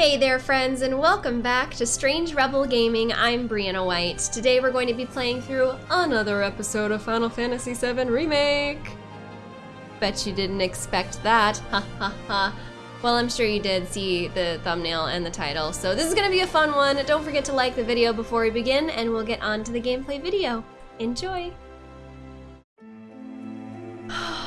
Hey there friends and welcome back to Strange Rebel Gaming. I'm Briana White. Today we're going to be playing through another episode of Final Fantasy VII Remake. Bet you didn't expect that, ha ha ha. Well, I'm sure you did see the thumbnail and the title, so this is gonna be a fun one. Don't forget to like the video before we begin and we'll get on to the gameplay video. Enjoy!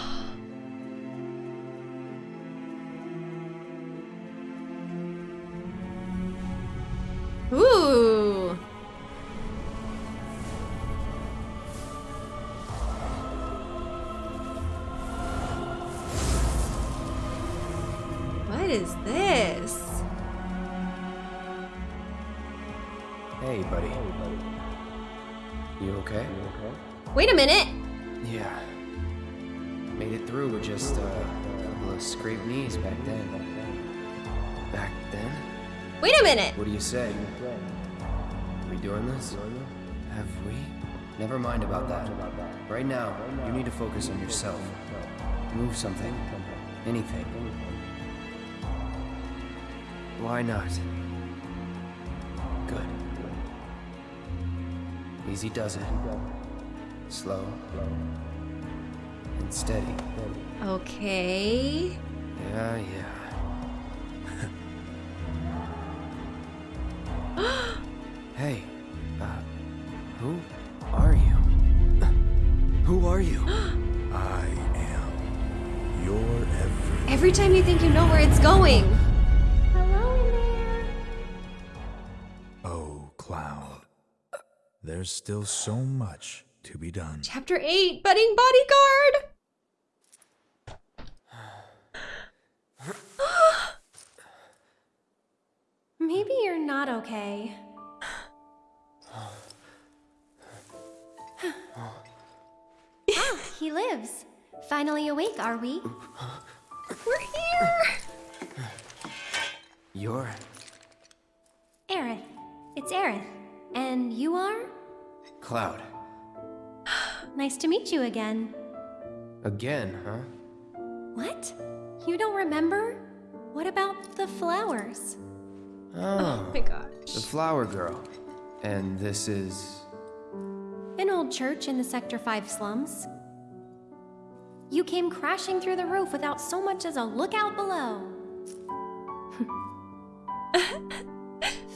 Wait a minute! Yeah. Made it through with just uh, a couple of scraped knees back then. Back then? Wait a minute! What do you say? Are We doing this? Have we? Never mind about that. Right now, you need to focus on yourself. Move something. Anything. Why not? Good. Easy does it. Slow. And steady. Okay. Yeah, yeah. hey, uh, who are you? Who are you? I am your every. Every time you think you know where it's going. Hello in there. Oh, Cloud. There's still so much to be done. Chapter 8 Budding Bodyguard! Maybe you're not okay. ah, he lives. Finally awake, are we? We're here! You're. Aerith. It's Aerith. And you are? Cloud. Nice to meet you again. Again, huh? What? You don't remember? What about the flowers? Oh, oh, my gosh. the flower girl. And this is. An old church in the Sector 5 slums. You came crashing through the roof without so much as a look out below.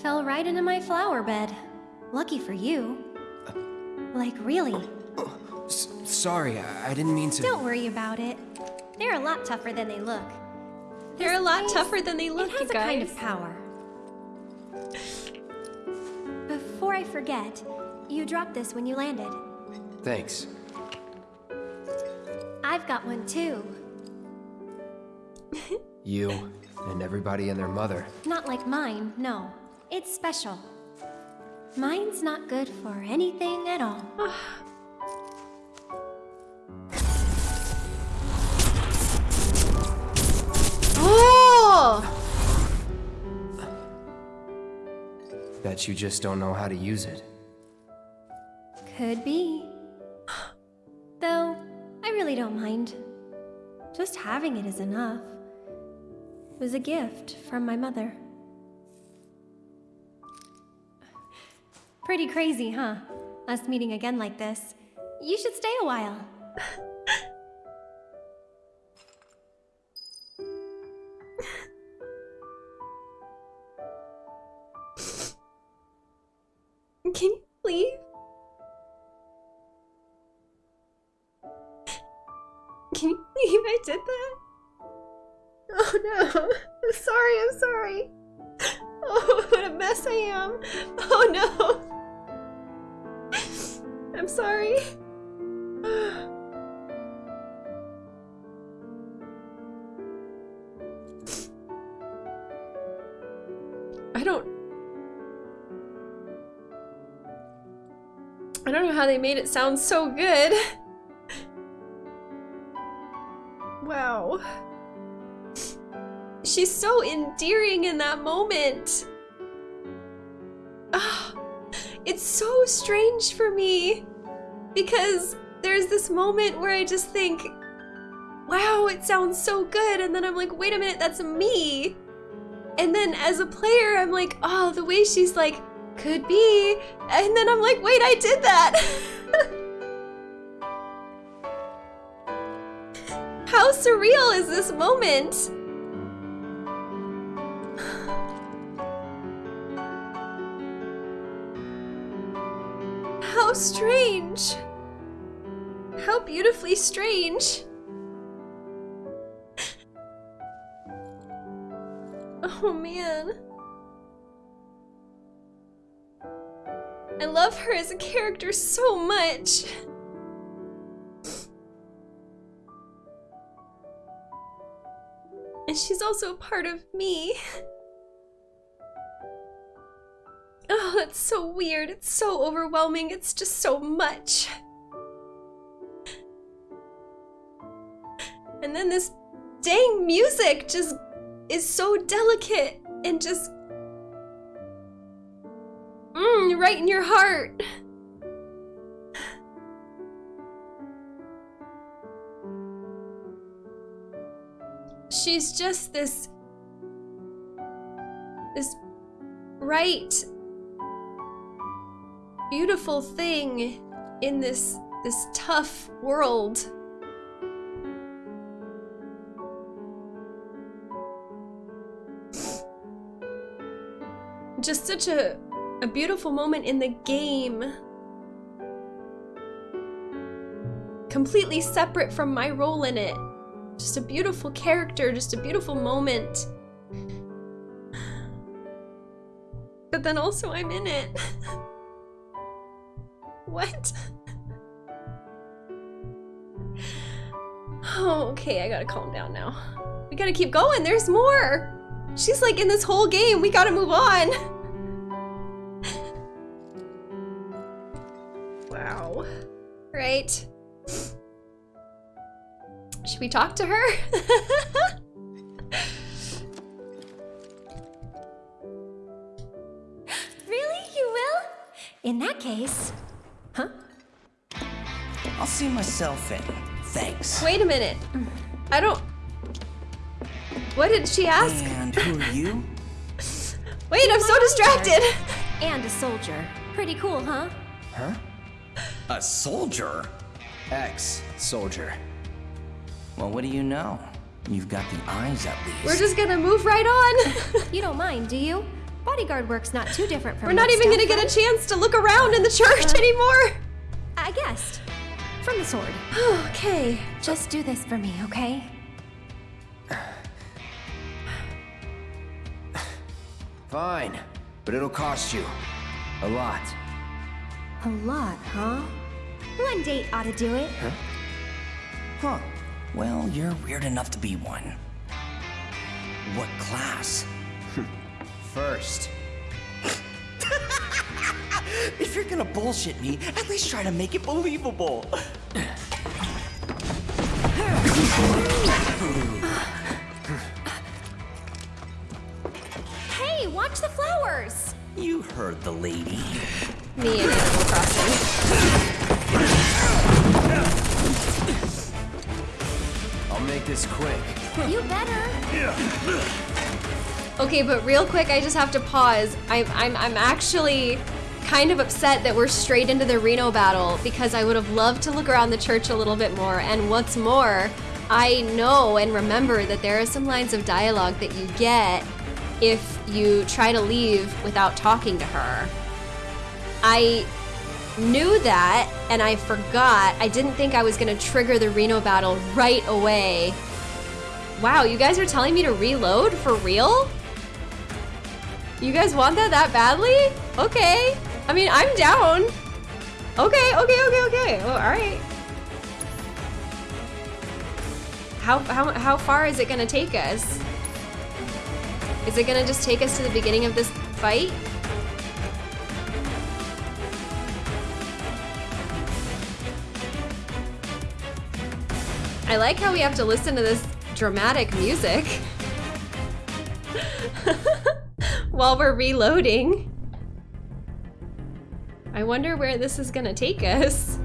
Fell right into my flower bed. Lucky for you. Like, really. S- sorry, I-, I didn't mean to. Don't worry about it. They're a lot tougher than they look. They're a lot tougher than they look, it has a kind of power. Before I forget, you dropped this when you landed. Thanks. I've got one too. You and everybody and their mother. Not like mine, no. It's special. Mine's not good for anything at all. Oh, oh! Bet you just don't know how to use it. Could be. Though, I really don't mind. Just having it is enough. It was a gift from my mother. Pretty crazy, huh? Us meeting again like this. You should stay a while. Can you leave? Can you believe I did that? Oh no. I'm sorry, I'm sorry. Oh, what a mess I am. Oh no. I'm sorry. They made it sound so good. Wow. She's so endearing in that moment. Ah, it's so strange for me because there's this moment where I just think, wow, it sounds so good. And then I'm like, wait a minute, that's me. And then as a player, I'm like, oh, the way she's like, could be. And then I'm like, wait, I did that. How surreal is this moment? How strange. How beautifully strange. Oh man. I love her as a character so much. And she's also a part of me. Oh, that's so weird. It's so overwhelming. It's just so much. And then this dang music just is so delicate and just mm, right in your heart. She's just this this right beautiful thing in this this tough world. Just such a a beautiful moment in the game. Completely separate from my role in it. Just a beautiful character, just a beautiful moment. But then also I'm in it. what? Oh, okay, I gotta calm down now. We gotta keep going, there's more! She's like in this whole game, we gotta move on! Right. Should we talk to her? Really? You will? In that case. Huh? I'll see myself in. Thanks. Wait a minute. I don't... What did she ask? And who are you? Wait, I'm so distracted! And a soldier. Pretty cool, huh? Huh? A soldier? Ex soldier. Well, what do you know? You've got the eyes at least. We're just gonna move right on. You don't mind, do you? Bodyguard work's not too different from We're not what even gonna stealth get a chance to look around in the church Uh. anymore. I guessed. From the sword. okay. Just do this for me, okay? Fine, but it'll cost you. A lot. A lot, huh? One date ought to do it. Huh. Huh. Well, you're weird enough to be one. What class? Hmm. First. If you're gonna bullshit me, at least try to make it believable. Hey, watch the flowers! You heard the lady. Me and Animal Crossing. I'll make this quick. You better. Okay, but real quick, I just have to pause. I'm, I'm, I'm actually kind of upset that we're straight into the Reno battle because I would have loved to look around the church a little bit more. And what's more, I know and remember that there are some lines of dialogue that you get if you try to leave without talking to her. I knew that and I forgot. I didn't think I was to trigger the Reno battle right away. Wow, you guys are telling me to reload for real? You guys want that that badly? Okay. I mean, I'm down. Okay, okay, okay, okay. Oh, all right. How, how, how far is it gonna take us? Is it gonna just take us to the beginning of this fight? I like how we have to listen to this dramatic music while we're reloading. I wonder where this is gonna take us.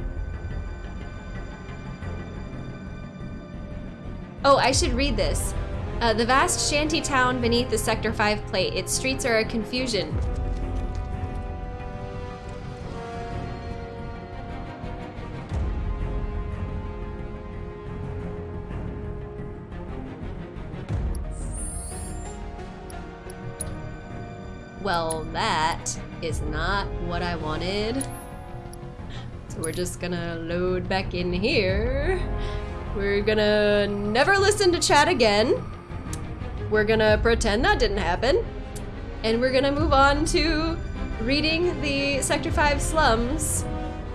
Oh, I should read this. Uh, the vast shanty town beneath the Sector 5 plate. Its streets are a confusion. Well, that is not what I wanted. So we're just gonna load back in here. We're gonna never listen to chat again. We're gonna pretend that didn't happen. And we're gonna move on to reading the Sector 5 slums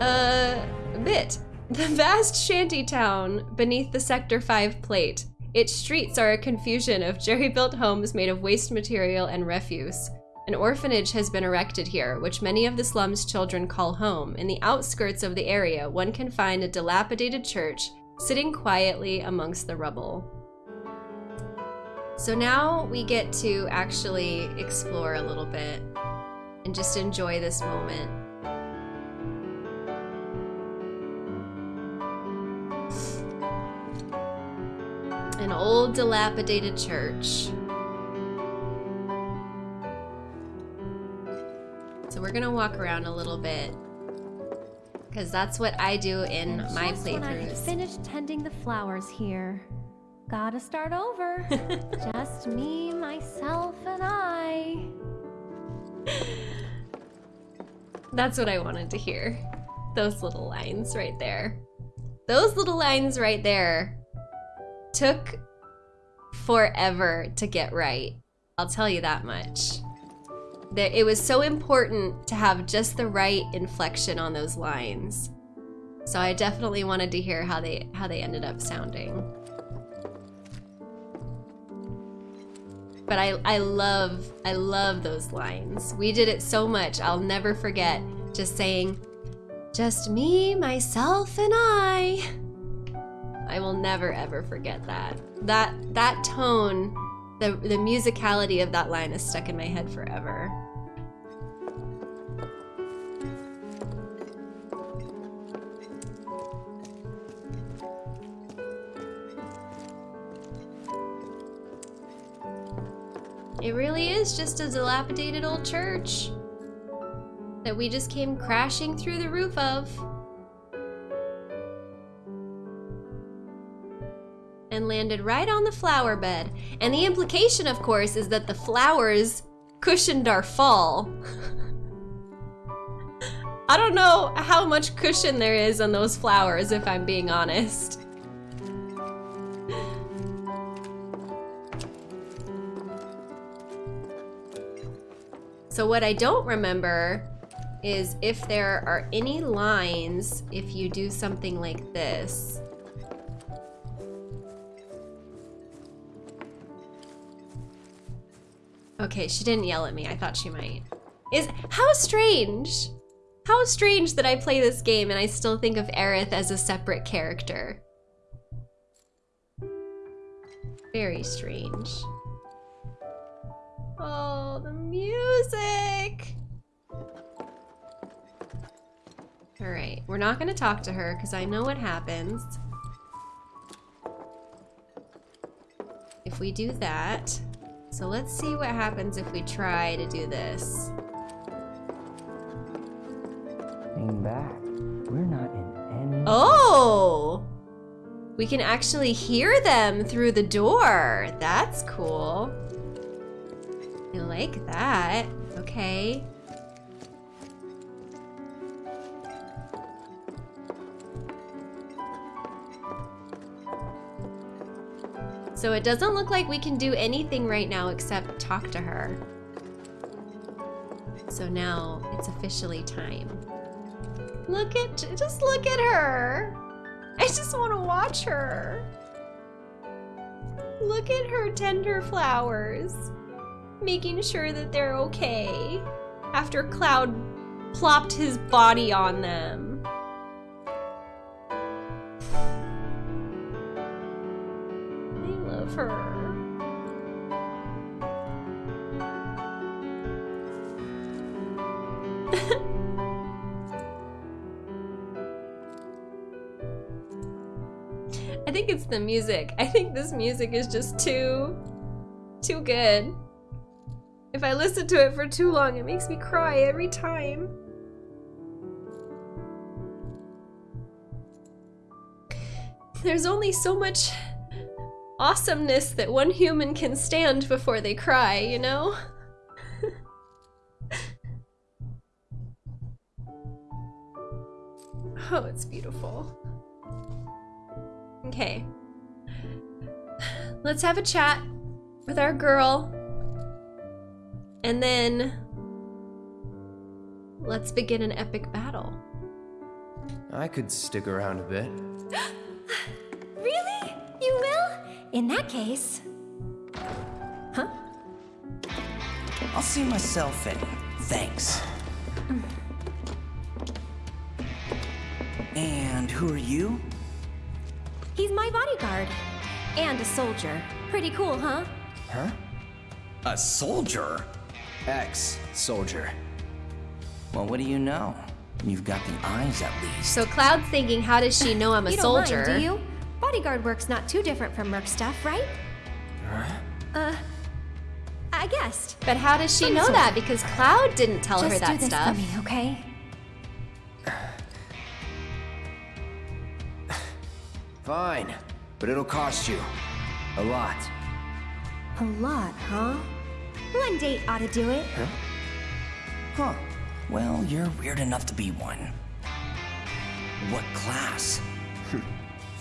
uh, bit. The vast shanty town beneath the Sector 5 plate. Its streets are a confusion of jerry-built homes made of waste material and refuse. An orphanage has been erected here, which many of the slum's children call home. In the outskirts of the area, one can find a dilapidated church sitting quietly amongst the rubble. So now we get to actually explore a little bit and just enjoy this moment. An old dilapidated church. So we're gonna walk around a little bit. Because that's what I do in And my just when I had finished tending the flowers here. Gotta start over. just me, myself, and I. That's what I wanted to hear. Those little lines right there. Those little lines right there took forever to get right. I'll tell you that much. That it was so important to have just the right inflection on those lines. So I definitely wanted to hear how they how they ended up sounding. But I I love I love those lines. We did it so much. I'll never forget just saying just me, myself and I. I will never ever forget that. That that tone, the the musicality of that line is stuck in my head forever. It really is just a dilapidated old church that we just came crashing through the roof of. And landed right on the flower bed. And the implication, of course, is that the flowers cushioned our fall. I don't know how much cushion there is on those flowers, if I'm being honest. So what I don't remember is if there are any lines if you do something like this. Okay, she didn't yell at me. I thought she might. Is how strange. How strange that I play this game and I still think of Aerith as a separate character. Very strange. Oh, the music! Alright, we're not gonna talk to her because I know what happens. If we do that. So let's see what happens if we try to do this. Hang back. We're not in any. Oh! We can actually hear them through the door. That's cool. I like that. Okay. So it doesn't look like we can do anything right now except talk to her. So now it's officially time. Look at, just look at her. I just want to watch her. Look at her tender flowers, making sure that they're okay after Cloud plopped his body on them. I think it's the music. I think this music is just too too good. If I listen to it for too long, it makes me cry every time. There's only so much awesomeness that one human can stand before they cry, you know? oh, it's beautiful. Okay. Let's have a chat with our girl. And then let's begin an epic battle. I could stick around a bit. Really? You will? In that case. Huh? I'll see myself in. Thanks. And who are you? He's my bodyguard. And a soldier. Pretty cool, huh? Huh? A soldier? Ex soldier. Well, what do you know? You've got the eyes at least. So Cloud's thinking, how does she know I'm a you soldier? Don't mind, do you? Bodyguard work's not too different from merc stuff, right? Uh, I guessed. But how does she Some know sort. that? Because Cloud didn't tell Just her do that this stuff. for me, okay? Fine, but it'll cost you. A lot. A lot, huh? One date ought to do it. Huh? Huh. Well, you're weird enough to be one. What class?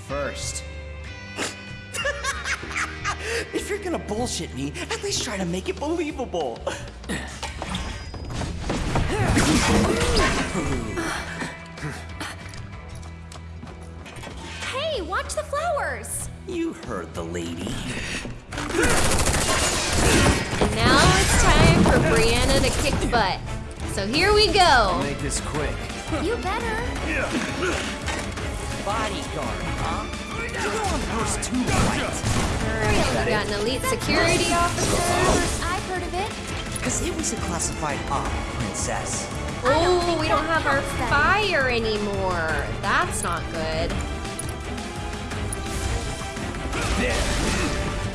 First. If you're gonna bullshit me, at least try to make it believable. Hey, watch the flowers! You heard the lady. And now it's time for Briana to kick butt. So here we go. Make this quick. You better. Bodyguard, huh? You go on first too, right? Alright, we got an elite security officer. I've heard of it. Because it was a classified op, princess. Oh, we don't have our fire anymore. That's not good.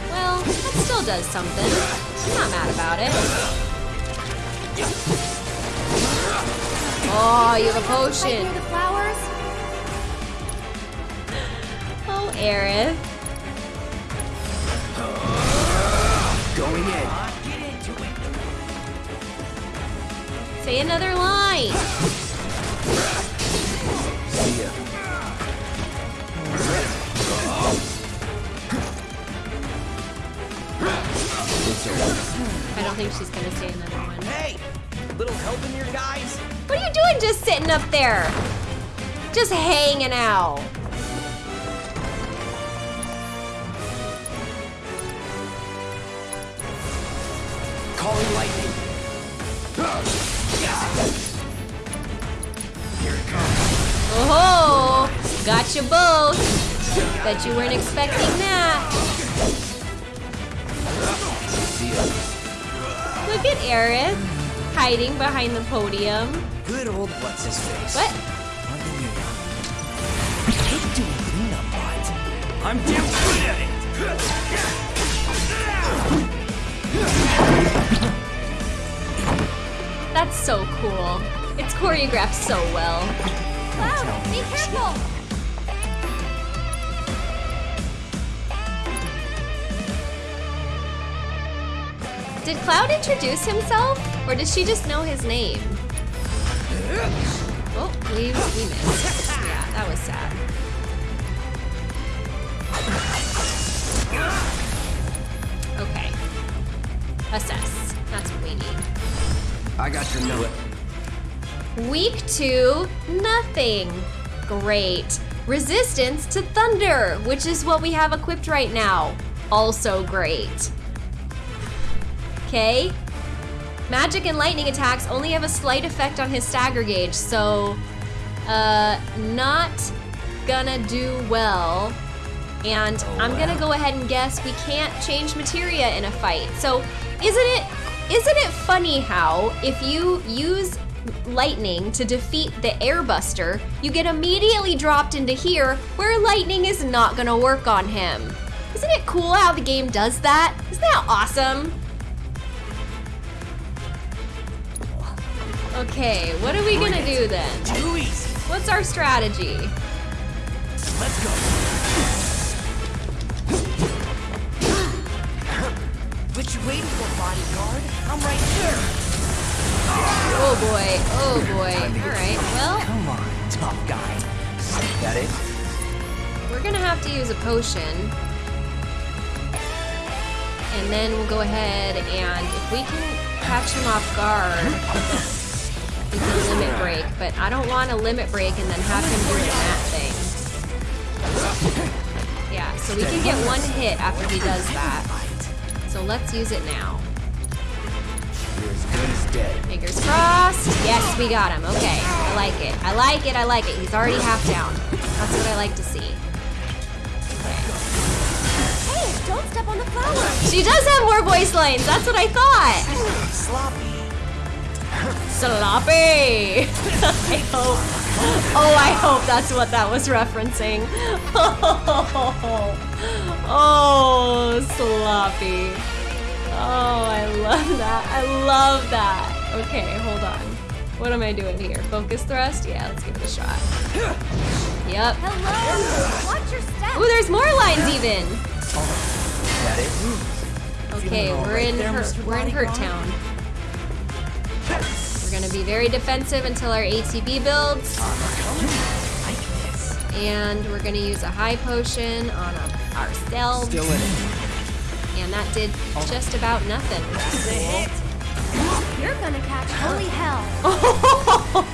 Well, that still does something. I'm not mad about it. Oh, you have a Right potion. Aerith. Going in. Say another line. See ya. I don't think she's gonna say another one. Hey! Little help in your guys? What are you doing just sitting up there? Just hanging out. Calling lightning. Here it comes. Oh, got you both. Bet you weren't expecting that. Look at Aerith hiding behind the podium. Good old what's his face. What? Keep doing cleanup, bud. I'm damn good at it. That's so cool. It's choreographed so well. Cloud, be careful! Did Cloud introduce himself, or does she just know his name? Oh, we, we missed. Yeah, that was sad. Assess. That's what we need. I got your note. Week two, nothing. Great. Resistance to thunder, which is what we have equipped right now. Also great. Okay. Magic and lightning attacks only have a slight effect on his stagger gauge, so uh not gonna do well. And oh, I'm gonna go ahead and guess we can't change materia in a fight. So isn't it isn't it funny how if you use lightning to defeat the airbuster, you get immediately dropped into here where lightning is not gonna work on him. Isn't it cool how the game does that? Isn't that awesome? Okay, what are we gonna do then? Too easy. What's our strategy? Let's go. What you waiting for, bodyguard? I'm right here. Oh boy, oh boy. Alright, well, Come on, tough guy. That it? we're gonna have to use a potion. And then we'll go ahead and if we can catch him off guard, we can limit break. But I don't want a limit break and then have him doing that thing. Yeah, so we can get one hit after he does that. So let's use it now. You're as good as dead. Fingers crossed. Yes, we got him. Okay, I like it. I like it. I like it. He's already half down. That's what I like to see. Hey, don't step on the flowers. She does have more voice lines. That's what I thought. Sloppy. Sloppy. I hope. Oh, I hope that's what that was referencing. Oh, oh, sloppy. Oh, I love that. I love that. Okay, hold on. What am I doing here? Focus thrust? Yeah, let's give it a shot. Yep. Hello. Watch your step. Ooh, there's more lines even. Okay, we're in there, Hurt, we're in Hurt Town. We're gonna be very defensive until our ATB builds, and we're gonna use a high potion on a, ourselves, Still in it. and that did oh. just about nothing. That's a hit. You're gonna catch holy hell.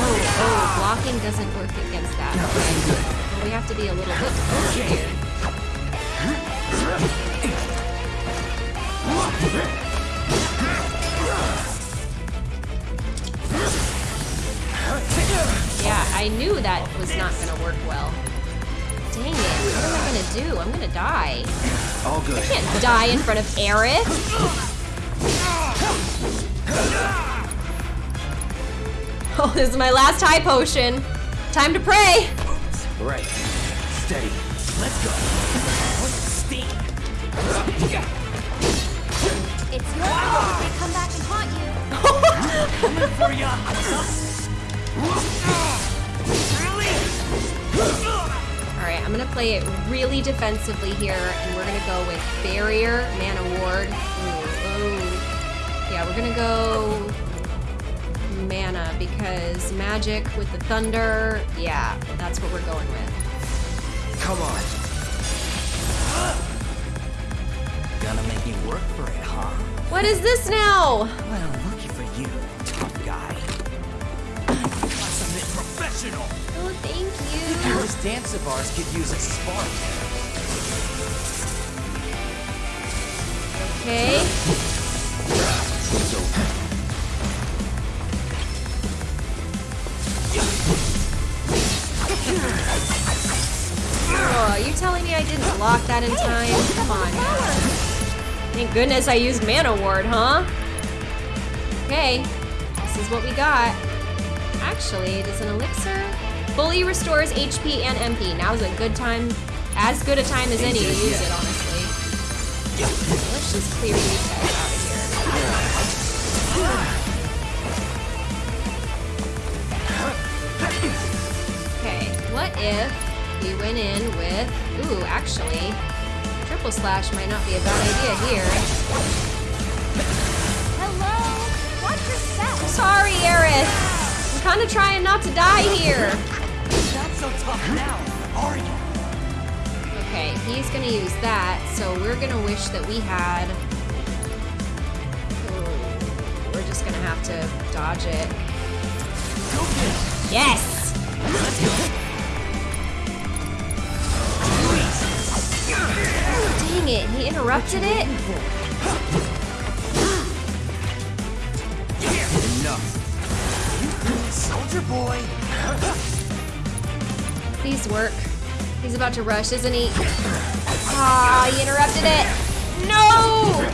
Oh, oh, blocking doesn't work against that. Okay. Well, we have to be a little bit defensive Yeah, I knew that was not gonna work well. Dang it, what am I gonna do? I'm gonna die. All good. I can't die in front of Aerith. Oh, this is my last high potion. Time to pray. Right. Steady. Let's go. What's steam? It's your fault if they come back and haunt you. Coming for ya. Really? All right, I'm gonna play it really defensively here, and we're gonna go with barrier, mana ward. Ooh, ooh. Yeah, we're gonna go mana because magic with the thunder. Yeah, that's what we're going with. Come on. Gonna make me work for it, huh? What is this now? Well, lucky for you, tough guy. Got something professional. Oh, thank you. This dance of ours could use a spark. Okay. Oh, are you telling me I didn't block that in time? Come on. Thank goodness I used Mana Ward, huh? Okay, this is what we got. Actually, does an elixir fully restores HP and MP? Now's a good time, as good a time as any to use it, honestly. Let's just clear these guys out of here. Okay, what if we went in with, ooh, actually, triple slash might not be a bad idea here. Hello. Watch your step. Sorry, Aerith. I'm kind of trying not to die here. Not so tough now, are you? Okay, he's gonna use that, so we're gonna wish that we had. Ooh, we're just gonna have to dodge it. Go get it. Yes! Let's go. Dang it, he interrupted it? Soldier boy! These work. He's about to rush, isn't he? Ah, he interrupted it! No!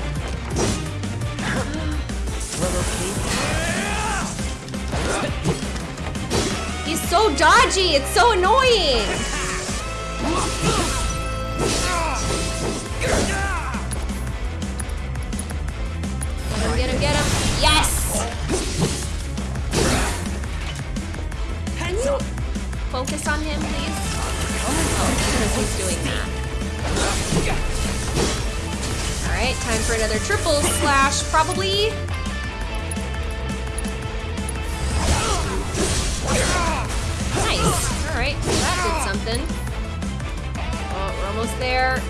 He's so dodgy, it's so annoying! Get him, get him, get him! Yes! Focus on him, please? Oh, because he's doing that. Alright, time for another triple slash, probably. Nice. Alright, that did something. Oh, we're almost there.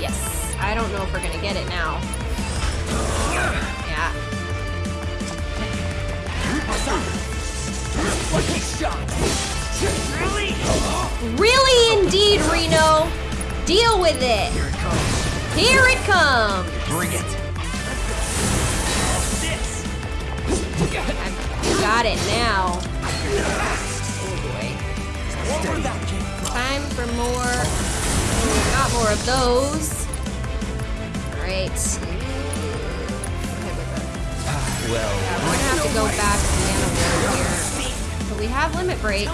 Yes. I don't know if we're gonna get it now. Yeah. Really indeed, Reno. Deal with it. Here it comes. Here it comes. Bring it. I've got it now. Oh boy. Time for more. Oh, got more of those. Alright. Ah, well, Yeah, we're gonna have to go back to Mana Ward here. But we have Limit Break.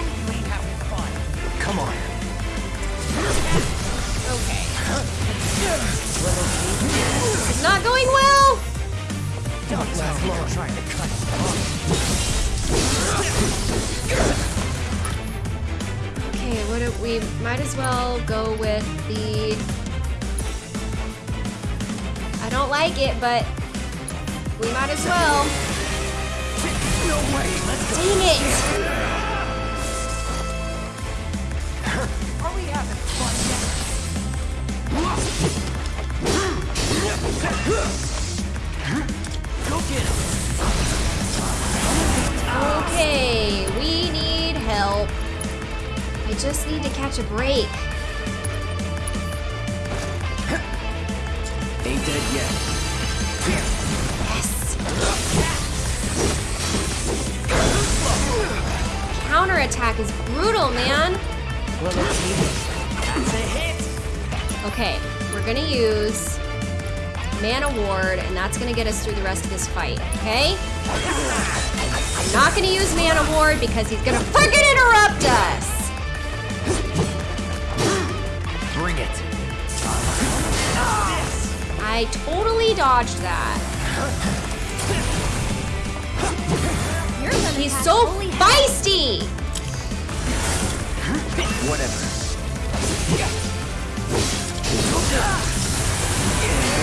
Come on. Okay. It's not going well! Don't last long trying to cut Okay, what do we might as well go with the I don't like it, but we might as well. No way. Let's go. Dang it! Just need to catch a break. Ain't dead yet. Yes. Counterattack is brutal, man. Little team. That's a hit. Okay, we're gonna use Mana Ward, and that's gonna get us through the rest of this fight, okay? I'm not gonna use Mana Ward because he's gonna freaking interrupt us! I totally dodged that. He's so feisty! Whatever.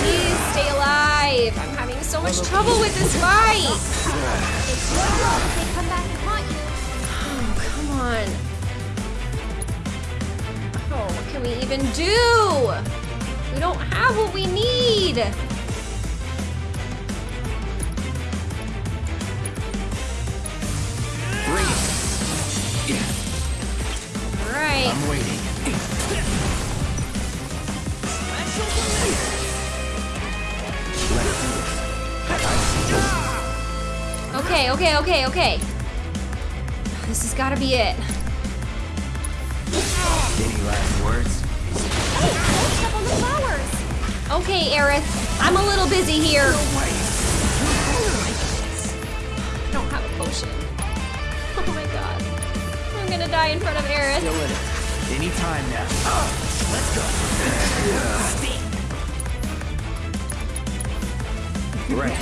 Please stay alive! I'm having so much trouble with this fight! Come back and haunt you. Oh, come on. Oh, what can we even do? We don't have what we need! Alright. I'm waiting. Okay, okay, okay, okay. This has gotta be it. Okay, Aerith. I'm a little busy here. way. I don't have a potion. Oh my god. I'm gonna die in front of Aerith. Still in it. Any time now. Oh, let's go. Right.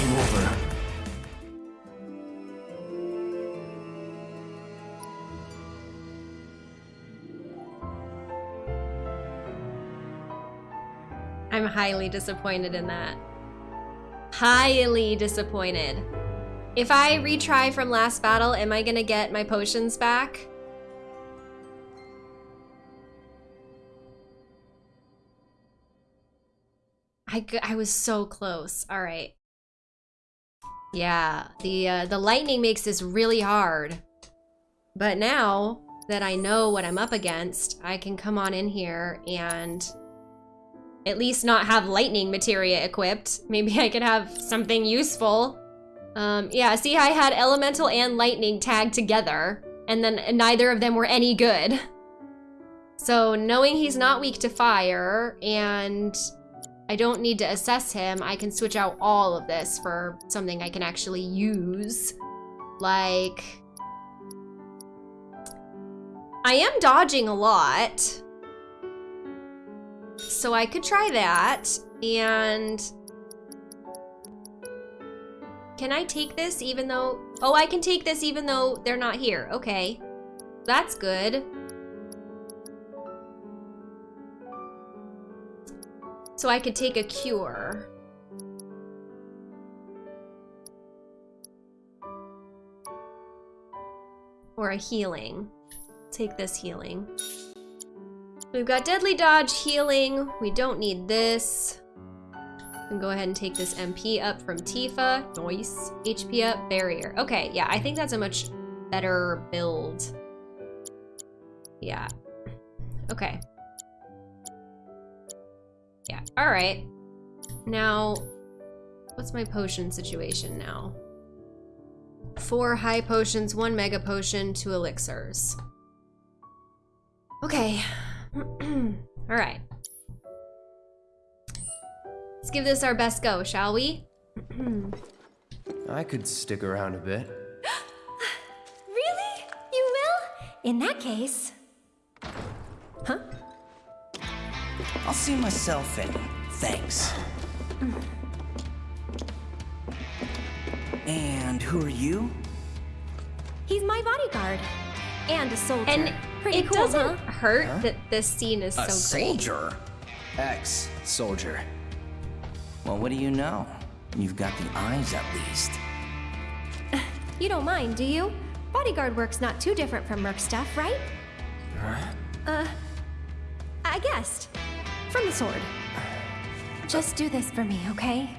Game over. I'm highly disappointed in that. Highly disappointed. If I retry from last battle, am I gonna get my potions back? I, I was so close. All right. Yeah, the uh, the lightning makes this really hard. But now that I know what I'm up against, I can come on in here and at least not have lightning materia equipped. Maybe I could have something useful. Um, yeah, see, I had elemental and lightning tagged together, and then neither of them were any good. So knowing he's not weak to fire, and I don't need to assess him, I can switch out all of this for something I can actually use. Like, I am dodging a lot. So I could try that. And can I take this even though, oh, I can take this even though they're not here. Okay, that's good. So I could take a cure. Or a healing. Take this healing. We've got Deadly Dodge healing. We don't need this. Can go ahead and take this MP up from Tifa. Nice. HP up, barrier. Okay, yeah, I think that's a much better build. Yeah. Okay. Yeah, alright. Now, what's my potion situation now? Four high potions, one mega potion, two elixirs. Okay. alright. Let's give this our best go, shall we? I could stick around a bit. Really? You will? In that case. Huh? I'll see myself in. Thanks. And who are you? He's my bodyguard. And a soldier. And Pretty it cool, doesn't huh? hurt that this scene is so a great. soldier. Ex soldier. Well, what do you know? You've got the eyes at least. You don't mind, do you? Bodyguard work's not too different from Merc stuff, right? Uh, I guessed. From the sword. Just do this for me, okay?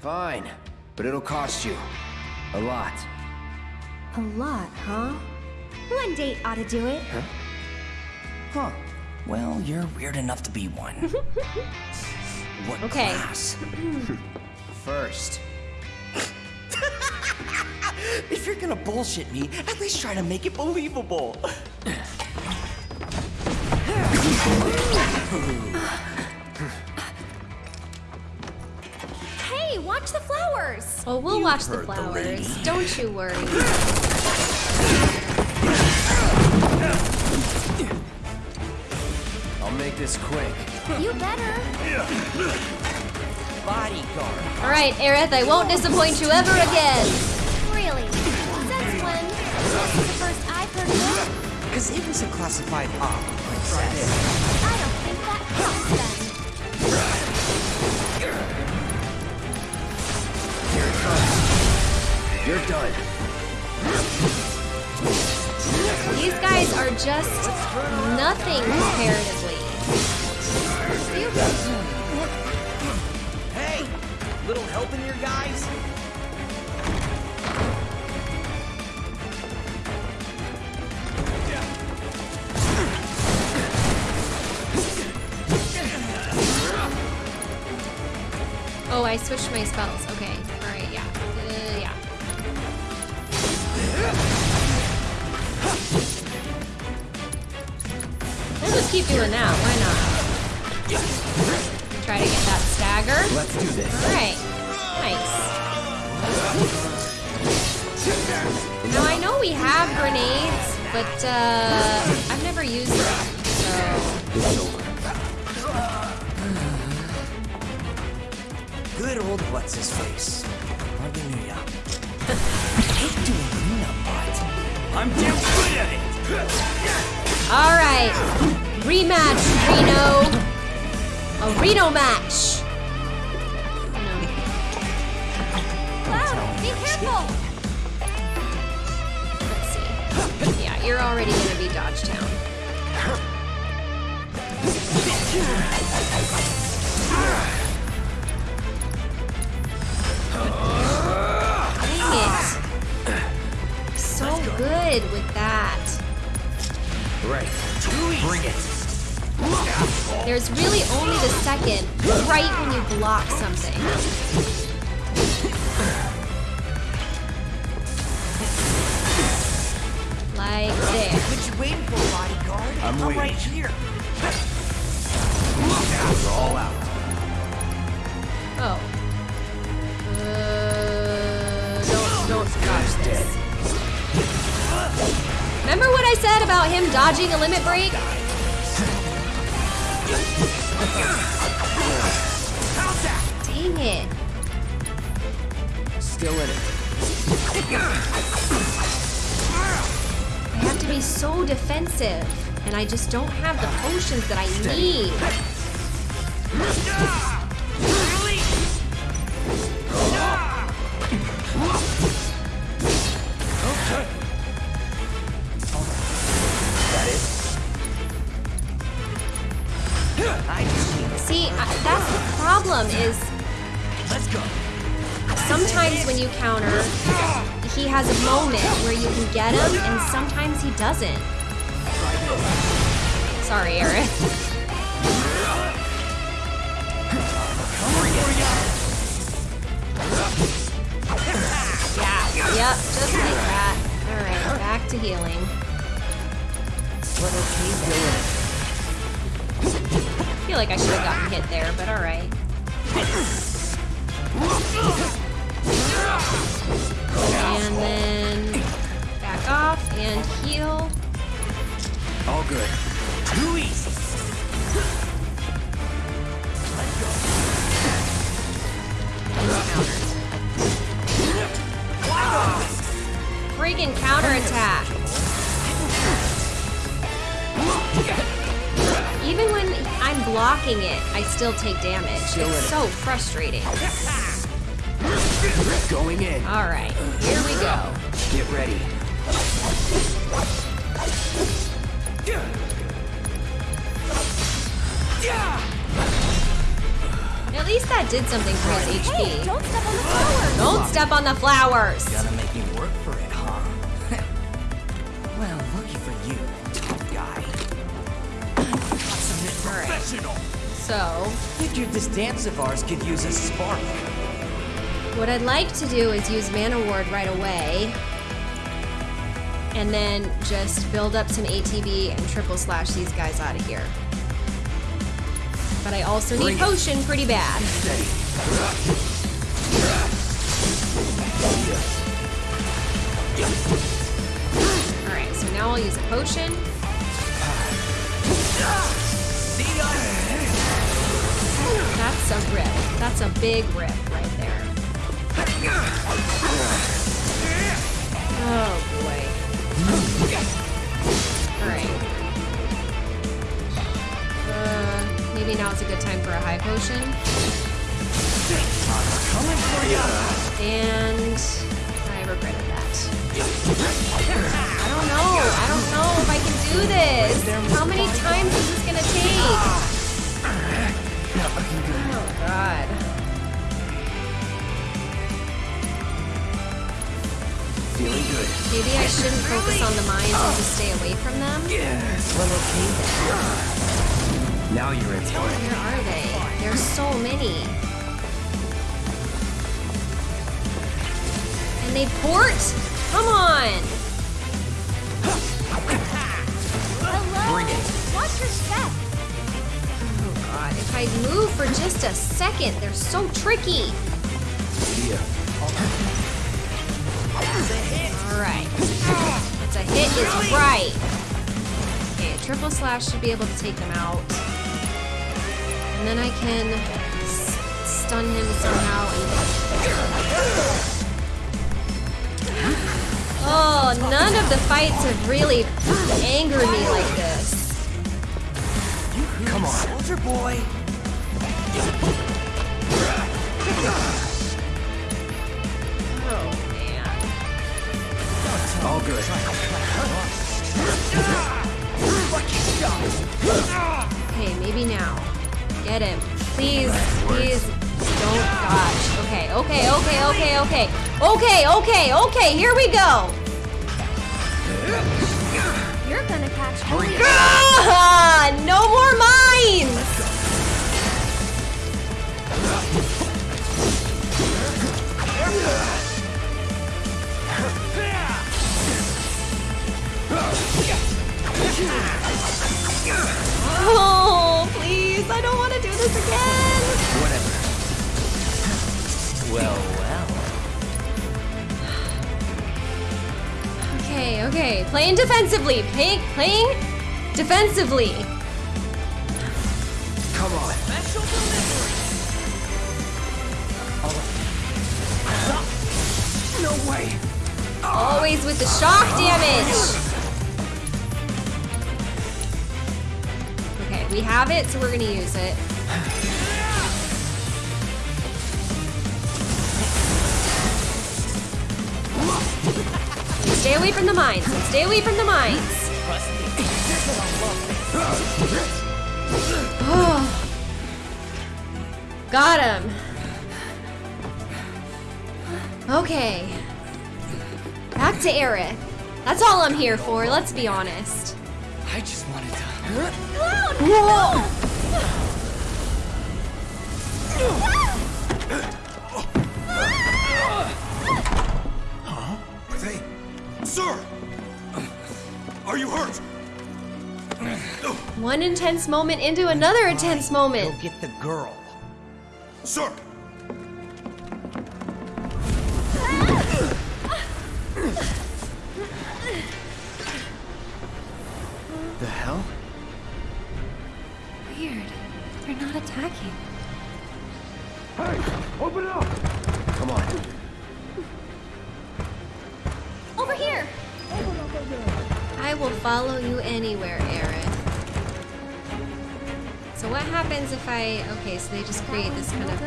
Fine, but it'll cost you a lot. A lot, huh? One date ought to do it. Huh. Huh. Well, you're weird enough to be one. what Okay. class? First, If you're gonna bullshit me, at least try to make it believable. Hey, watch the flowers! Oh, we'll You watch the heard the flowers. Don't you worry. I'll make this quick. You better. Bodyguard. All right, Aerith, I won't disappoint you ever again. It. Because it was a classified op, princess. I don't think that counts then. You're done. These guys are just nothing comparatively. Hey! Little help in here, guys? Oh, I switched my spells. Okay. All right. Yeah. Uh, yeah. We'll just keep doing that. Why not? Try to get that stagger. Let's do this. All right. Nice. Now I know we have grenades, but uh, I've never used them. So old what's his face. Hardly knew ya. hate doing cleanup, but I'm damn good at it. All right, rematch, Reno. A Reno match. Cloud, be careful! Let's see. Yeah, you're already gonna be Dodgetown. chicken right when you block something. Like this. What you waiting for, bodyguard? I'm, I'm right here. We're all out. Oh. Uh, don't, don't dodge this. Remember what I said about him dodging a limit break? Dang it. Still in it. I have to be so defensive, and I just don't have the potions that I need. Still take damage. It's so frustrating. Going in. Alright, here we go. Get ready. At least that did something for his Hey, HP. don't step on the flowers! Don't step on the flowers! So, Figured this dance of ours could use a spark. what I'd like to do is use Mana Ward right away. And then just build up some ATB and triple slash these guys out of here. But I also need Bring it. potion pretty bad. Alright, so now I'll use a potion. That's a big rip right there. Oh boy. Alright. Uh, maybe now's a good time for a high potion. And I regretted that. I don't know. I don't know if I can do this. How many times is this gonna take? Oh god. Maybe I shouldn't focus on the mines and just stay away from them? Well, okay then. Now you're in it. Where are they? There's so many. And they port? Come on! Hello! Bring it. Watch your step! Oh god, if I move for just a second, they're so tricky. Yeah. Alright. It's a hit is right. Okay, a triple slash should be able to take them out. And then I can s- stun him somehow and... Oh, none of the fights have really angered me like this. Come on. Soldier boy. All good. Okay, maybe now. Get him. Please, please don't dodge. Okay, okay, okay, okay, okay. Okay, okay, okay, here we go. You're gonna catch me. Ah, no more mines! Oh, please, I don't want to do this again. Whatever. Well, well. Okay, okay, playing defensively. Playing, playing defensively. Come on. Special delivery. No way. Always with the shock damage. We have it, so we're gonna use it. Stay away from the mines. Stay away from the mines. Oh. Got him. Okay. Back to Aerith. That's all I'm here for, let's be honest. I just wanted to. Whoa! They... Sir! Are you hurt? One intense moment into another intense moment. Go get the girl. Sir! The hell? Not attacking. Come on. Over here! I will follow you anywhere, Aerith. So what happens if I... Okay, so they just create this kind of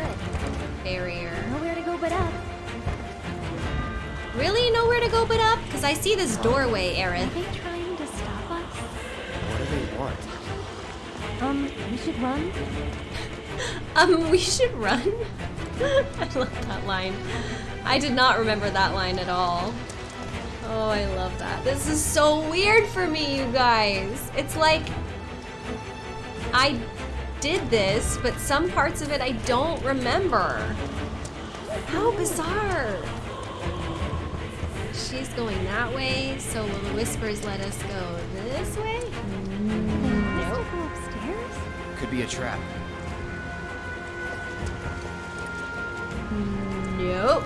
barrier. Nowhere to go but up. Really? Nowhere to go but up? Because I see this doorway, Aerith. Are they trying to stop us? What do they want? Um, we should run? Um, we should run. I love that line. I did not remember that line at all. Oh, I love that. This is so weird for me, you guys. It's like I did this, but some parts of it I don't remember. How bizarre. She's going that way, so will the whispers let us go this way? Nope. Go upstairs? Could be a trap. Nope.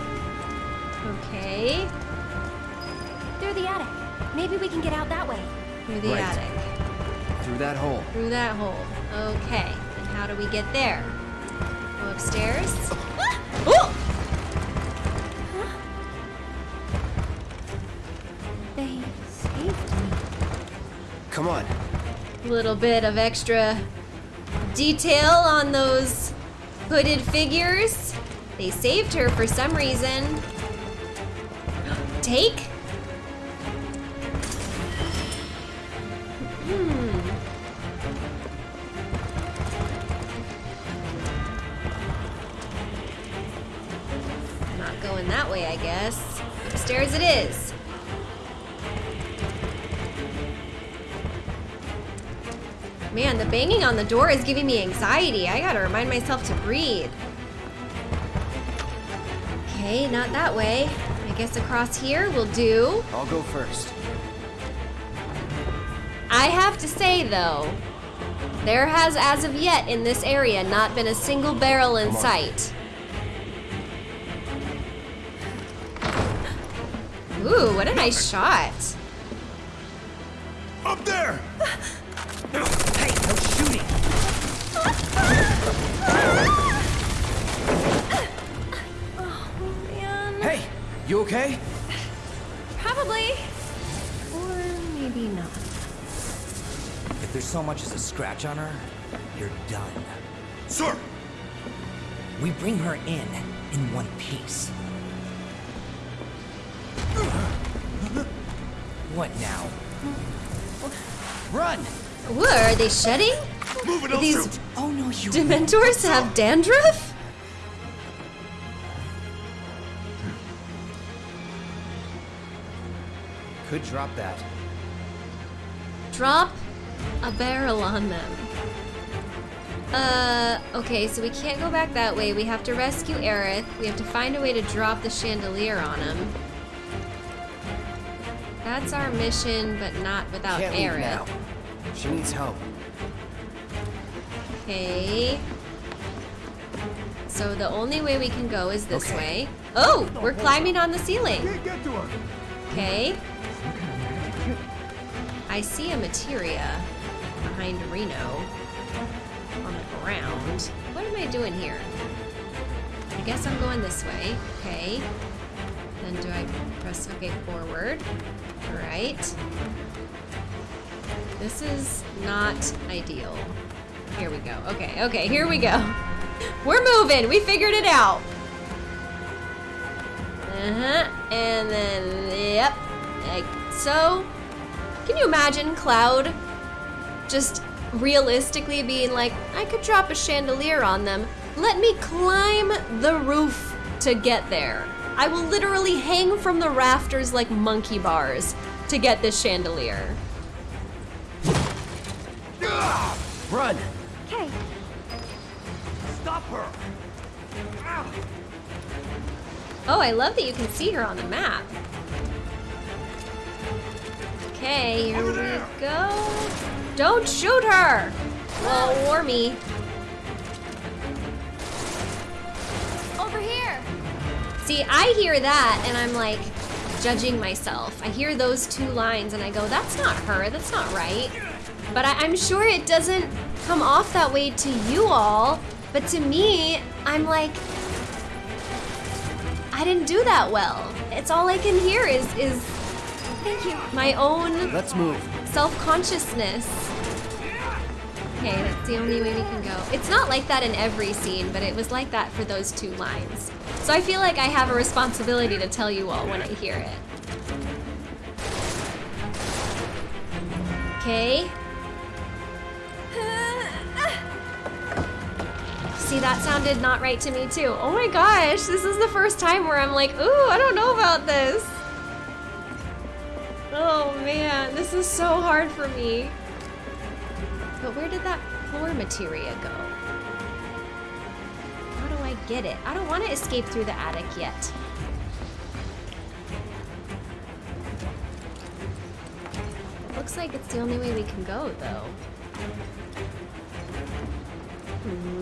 Okay. Through the attic. Maybe we can get out that way. Through the Right. attic. Through that hole. Through that hole. Okay. And how do we get there? Go upstairs. Ah! Oh! They saved me. Come on. A Little bit of extra detail on those hooded figures. They saved her for some reason. Take? Hmm. Not going that way, I guess. Upstairs it is. Man, the banging on the door is giving me anxiety. I gotta remind myself to breathe. Okay, not that way. I guess across here will do. I'll go first. I have to say though, there has as of yet in this area not been a single barrel in sight. Ooh, what a nice shot. Up there! Hey, no shooting. Man. Hey, you okay? Probably. Or maybe not. If there's so much as a scratch on her, you're done. Sir! We bring her in in one piece. What now? Run! What, are they shedding? Move it, Do I'll these shoot! Oh no, you. Dementors have dandruff? Could drop that. Drop a barrel on them. Uh, okay, so we can't go back that way. We have to rescue Aerith. We have to find a way to drop the chandelier on him. That's our mission, but not without Can't leave Aerith. Now. She needs help. Okay. So the only way we can go is this Okay. way. Oh, we're climbing on the ceiling. Okay. I see a materia behind Reno on the ground. What am I doing here? I guess I'm going this way. Okay. Then do I press okay forward? Right. This is not ideal. Here we go. Okay, okay, here we go. We're moving. We figured it out. Uh-huh. And then, yep. Like so. Can you imagine Cloud just realistically being like, I could drop a chandelier on them. Let me climb the roof to get there. I will literally hang from the rafters like monkey bars to get this chandelier. Run! Okay. Stop her! Oh, I love that you can see her on the map. Okay, here we go. Don't shoot her! Well, war me. Over here. See, I hear that and I'm like judging myself. I hear those two lines and I go, that's not her, that's not right. But I, I'm sure it doesn't come off that way to you all. But to me, I'm like, I didn't do that well. It's all I can hear is is Thank you. my own Let's move. self-consciousness. Okay, that's the only way we can go. It's not like that in every scene, but it was like that for those two lines. So I feel like I have a responsibility to tell you all when I hear it. Okay. See, that sounded not right to me too. Oh my gosh, this is the first time where I'm like, ooh, I don't know about this. Oh man, this is so hard for me. But where did that floor materia go? How do I get it? I don't want to escape through the attic yet. Looks like it's the only way we can go, though. Hmm.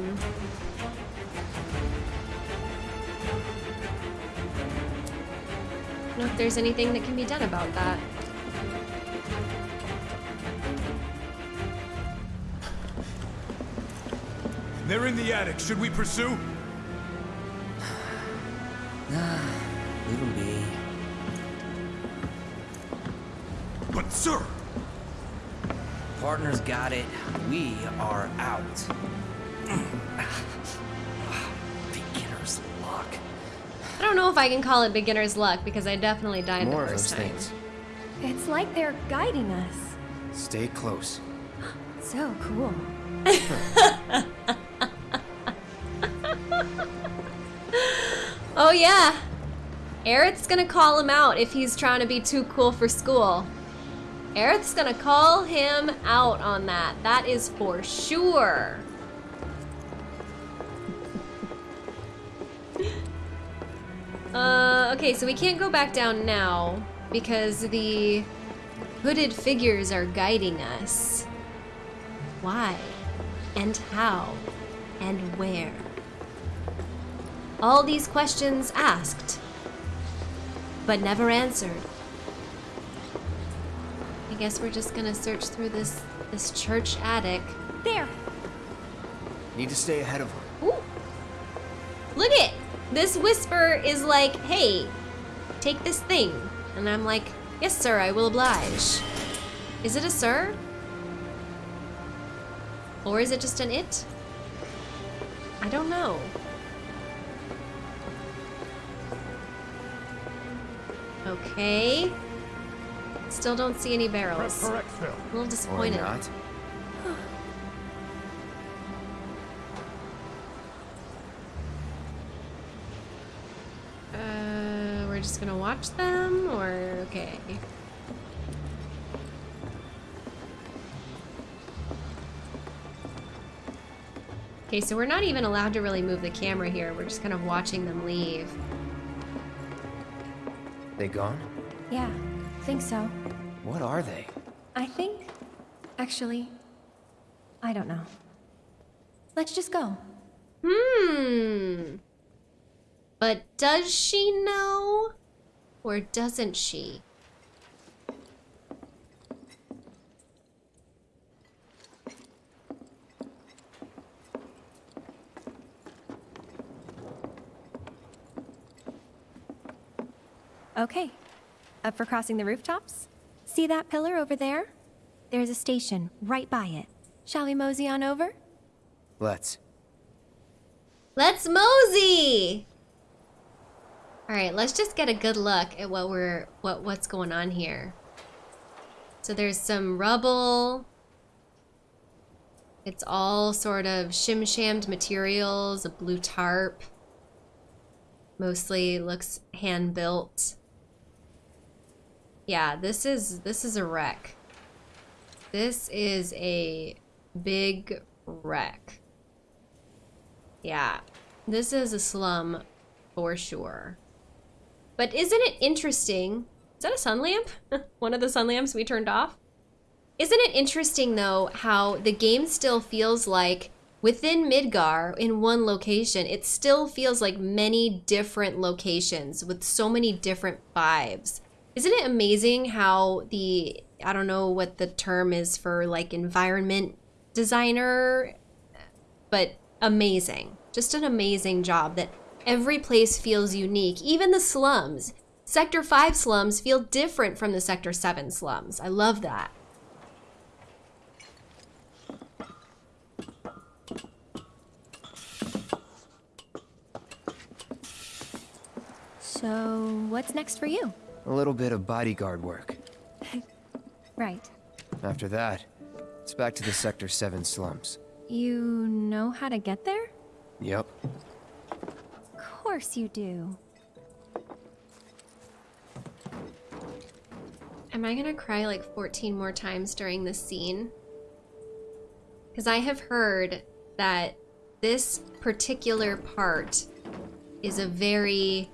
know if there's anything that can be done about that. They're in the attic. Should we pursue? Leave him be. But, sir! Partner's got it. We are out. Beginner's luck. I don't know if I can call it beginner's luck because I definitely died More the of those time. things. It's like they're guiding us. Stay close. So cool. Oh yeah. Aerith's gonna call him out if he's trying to be too cool for school. Aerith's gonna call him out on that. That is for sure. Uh, okay, so we can't go back down now because the hooded figures are guiding us. Why? And how? And where? All these questions asked, but never answered. I guess we're just gonna search through this this church attic. There. Need to stay ahead of her. Ooh. Look it! This whisper is like, hey, take this thing. And I'm like, yes, sir, I will oblige. Is it a sir? Or is it just an it? I don't know. Okay. Still don't see any barrels. A little Or disappointed. Just gonna watch them, or okay. Okay, so we're not even allowed to really move the camera here. We're just kind of watching them leave. They gone? Yeah, think so. What are they? I think, actually, I don't know. Let's just go. Hmm. But does she know? Or doesn't she? Okay, up for crossing the rooftops? See that pillar over there? There's a station right by it. Shall we mosey on over? Let's. Let's mosey! Alright, let's just get a good look at what we're what what's going on here. So there's some rubble. It's all sort of shim-shammed materials, a blue tarp. Mostly looks hand-built. Yeah, this is this is a wreck. This is a big wreck. Yeah, this is a slum for sure. But isn't it interesting? Is that a sun lamp? One of the sun lamps we turned off? Isn't it interesting though how the game still feels like within Midgar in one location, it still feels like many different locations with so many different vibes. Isn't it amazing how the I don't know what the term is for like environment designer, but amazing. Just an amazing job that every place feels unique, even the slums. Sector 5 slums feel different from the Sector 7 slums. I love that. So, what's next for you? A little bit of bodyguard work. Right. After that, it's back to the Sector 7 slums. You know how to get there? Yep. Of course you do. Am I gonna cry like 14 more times during this scene? Because I have heard that this particular part is a very,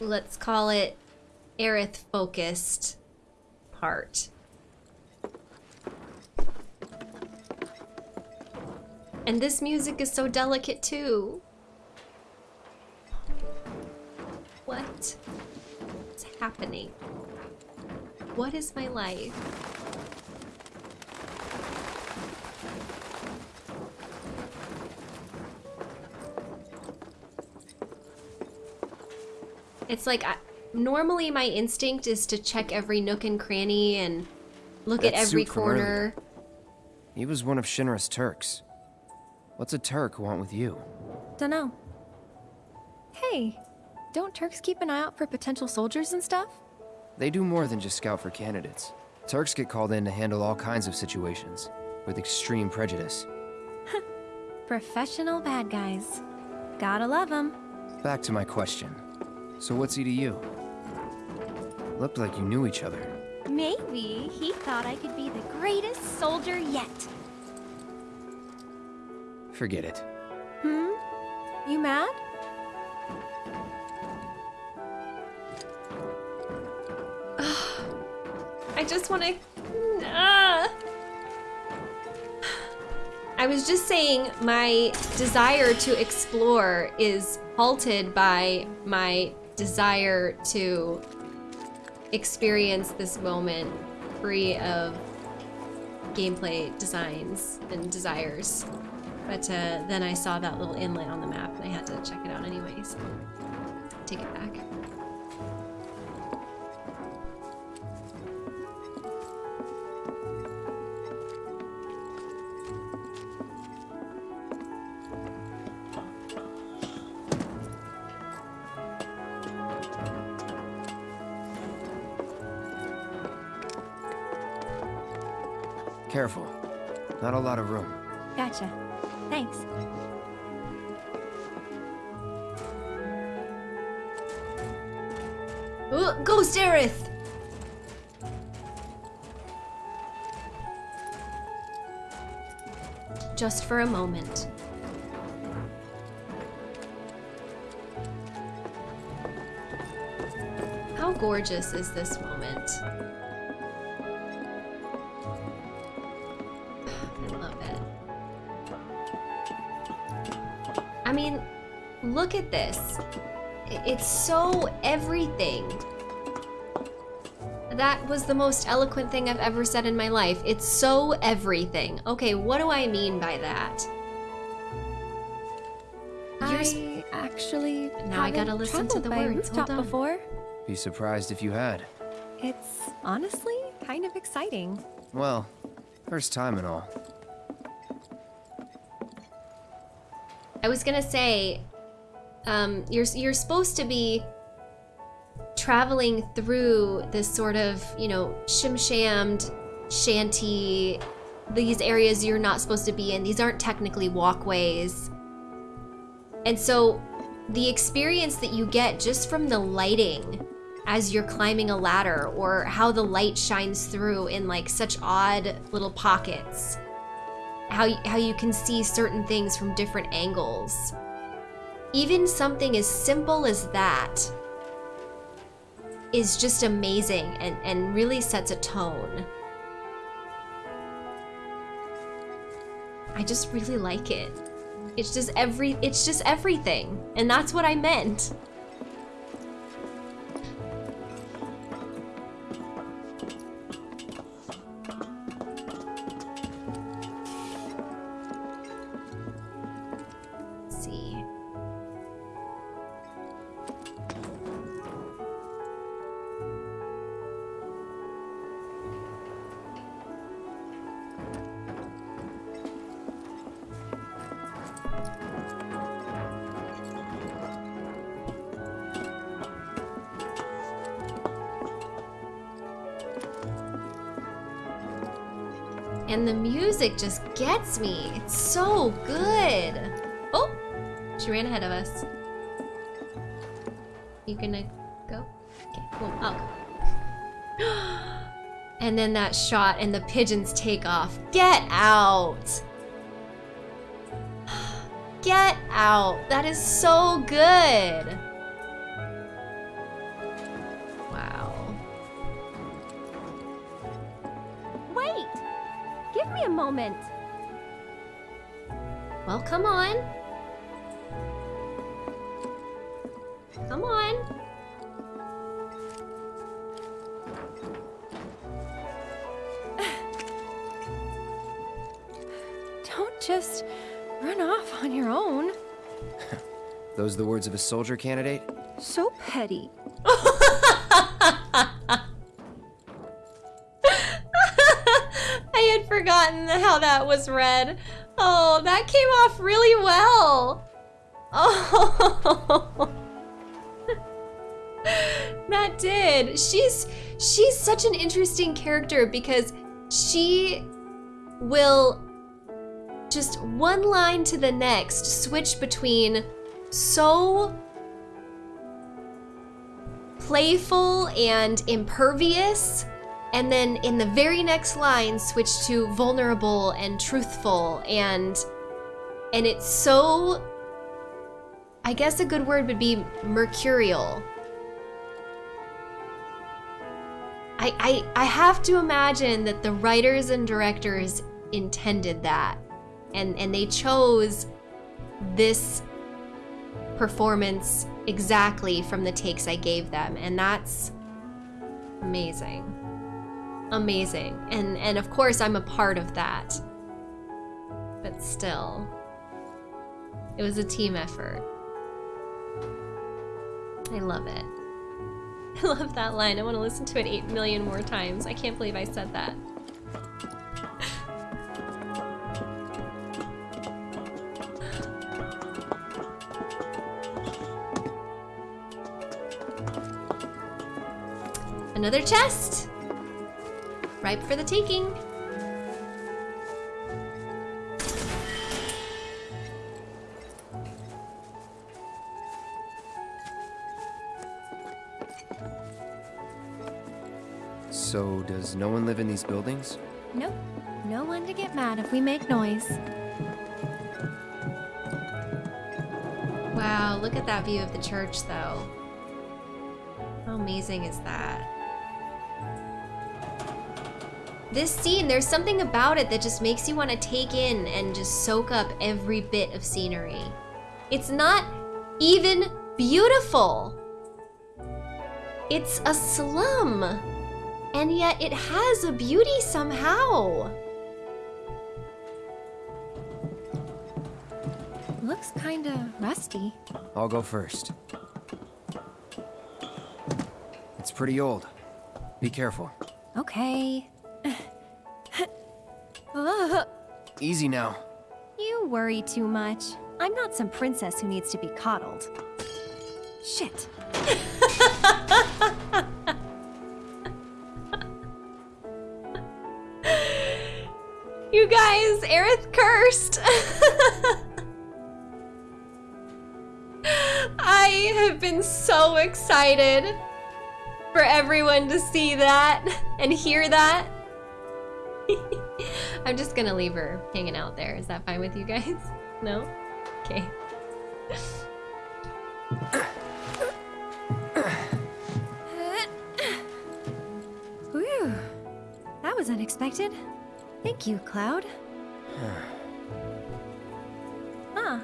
let's call it, Aerith focused part. And this music is so delicate too. What? What's happening? What is my life? It's like I, normally my instinct is to check every nook and cranny and look at every corner. He was one of Shinra's Turks. What's a Turk want with you? Dunno. Hey, don't Turks keep an eye out for potential soldiers and stuff? They do more than just scout for candidates. Turks get called in to handle all kinds of situations, with extreme prejudice. Professional bad guys. Gotta love them. Back to my question. So what's he to you? Looked like you knew each other. Maybe he thought I could be the greatest soldier yet. Forget it. Hmm? You mad? Just want to. Ah. I was just saying my desire to explore is halted by my desire to experience this moment free of gameplay designs and desires. But uh, then I saw that little inlet on the map and I had to check it out anyway, so take it back. Lot of room. Gotcha. Thanks. Ooh, Ghost Aerith! Just for a moment. How gorgeous is this moment? Look at this. It's so everything. That was the most eloquent thing I've ever said in my life. It's so everything. Okay, what do I mean by that? You're I actually Now I gotta listen to the words. Hold on. before. Be surprised if you had. It's honestly kind of exciting. Well, first time and all. I was gonna say, um, you're you're supposed to be traveling through this sort of, you know, shim-shammed, shanty, these areas you're not supposed to be in. These aren't technically walkways. And so the experience that you get just from the lighting as you're climbing a ladder or how the light shines through in like such odd little pockets how how you can see certain things from different angles. Even something as simple as that is just amazing and, and really sets a tone. I just really like it. It's just every it's just everything. And that's what I meant. Music just gets me. It's so good. Oh, she ran ahead of us. You gonna go? Okay, cool. And then that shot and the pigeons take off. Get out! Get out! That is so good! Moment. Well, come on. Come on. Don't just run off on your own. Those are the words of a soldier candidate? So petty. I had forgotten how that was read. Oh, that came off really well. Oh. that did. She's she's such an interesting character because she will just one line to the next switch between so playful and impervious and then in the very next line switch to vulnerable and truthful. And and it's so i guess a good word would be mercurial. I, I i have to imagine that the writers and directors intended that. And and they chose this performance exactly from the takes i gave them. And that's amazing amazing. And and of course i'm a part of that. But still it was a team effort. I love it. I love that line. I want to listen to it 8 million more times. I can't believe i said that. Another chest ripe for the taking So, does no one live in these buildings? Nope. No one to get mad if we make noise. Wow, look at that view of the church, though. How amazing is that? This scene, there's something about it that just makes you want to take in and just soak up every bit of scenery. It's not even beautiful. It's a slum. And yet it has a beauty somehow. looks kinda rusty. I'll go first. It's pretty old. Be careful. Okay. Easy now. you worry too much. I'm not some princess who needs to be coddled. Shit. You guys, Aerith cursed. I have been so excited for everyone to see that and hear that. I'm just gonna leave her hanging out there. Is that fine with you guys? No? Okay. Whew. That was unexpected. Thank you, Cloud. ah,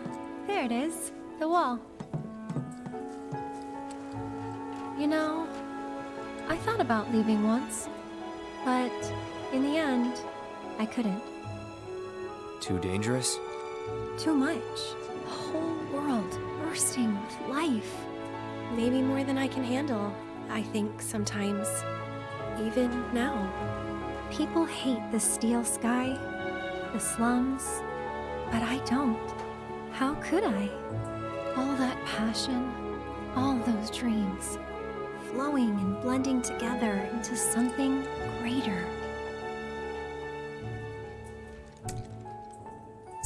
there it is. The wall. You know, I thought about leaving once, but in the end, I couldn't. Too dangerous? Too much. The whole world bursting with life. Maybe more than I can handle, I think sometimes. Even now. People hate the steel sky, the slums, but I don't. How could I? All that passion, all those dreams, flowing and blending together into something greater.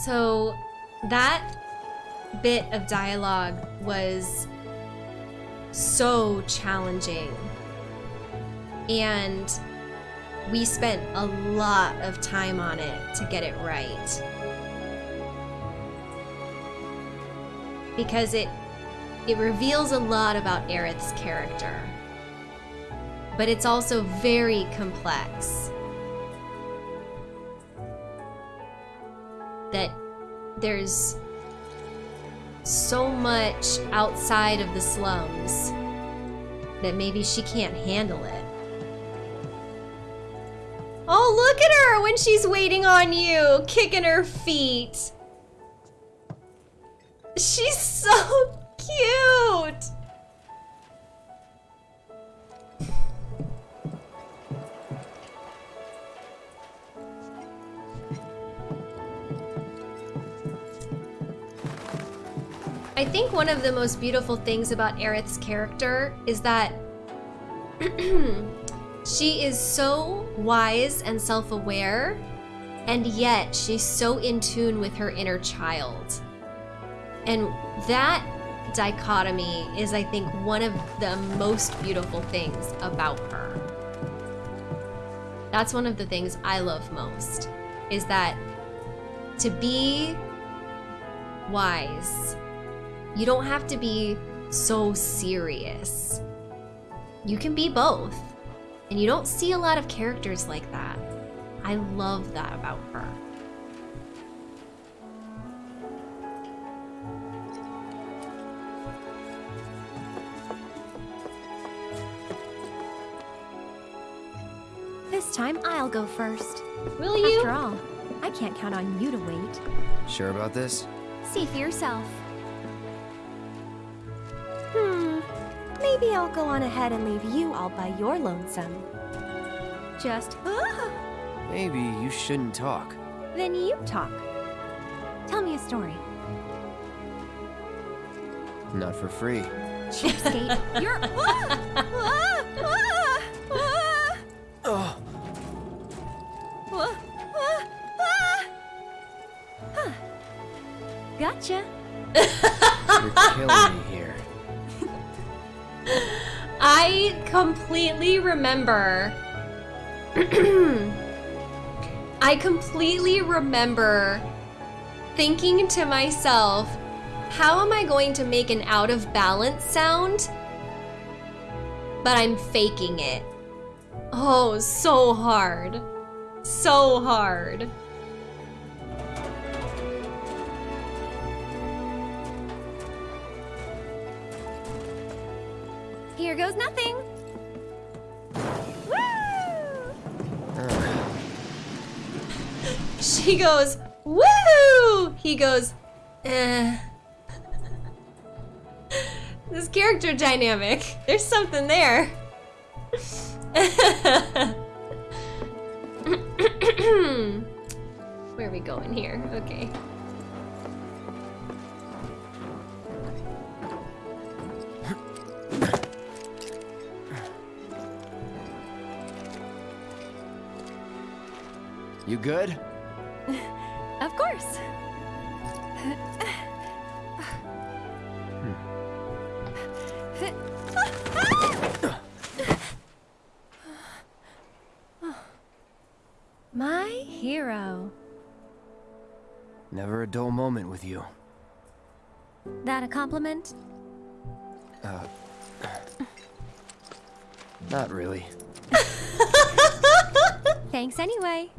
So that bit of dialogue was so challenging. And we spent a lot of time on it to get it right. Because it it reveals a lot about Aerith's character. But it's also very complex. That there's so much outside of the slums that maybe she can't handle it. Oh, look at her when she's waiting on you, kicking her feet. She's so cute. Think one of the most beautiful things about Aerith's character is that she is so wise and self aware, and yet she's so in tune with her inner child. And that dichotomy is, I think, one of the most beautiful things about her. That's one of the things I love most, is that to be wise you don't have to be so serious. You can be both. And you don't see a lot of characters like that. I love that about her. This time I'll go first. Will you? After all, I can't count on you to wait. Sure about this? See for yourself. Maybe I'll go on ahead and leave you all by your lonesome. Just, ah, Maybe you shouldn't talk. then you talk. Tell me a story. Not for free. Cheapskate. You're. Ah, ah, ah, ah, Oh. Huh. Gotcha. you're killing me. I completely remember. I completely remember thinking to myself, how am I going to make an out of balance sound? But I'm faking it. Oh, so hard. So hard. Here goes nothing. She goes, woo! He goes, eh. this character dynamic. There's something there. Where are we going here? Okay. You good? Of course. My hero. Never a dull moment with you. That a compliment? Uh, not really. Thanks anyway.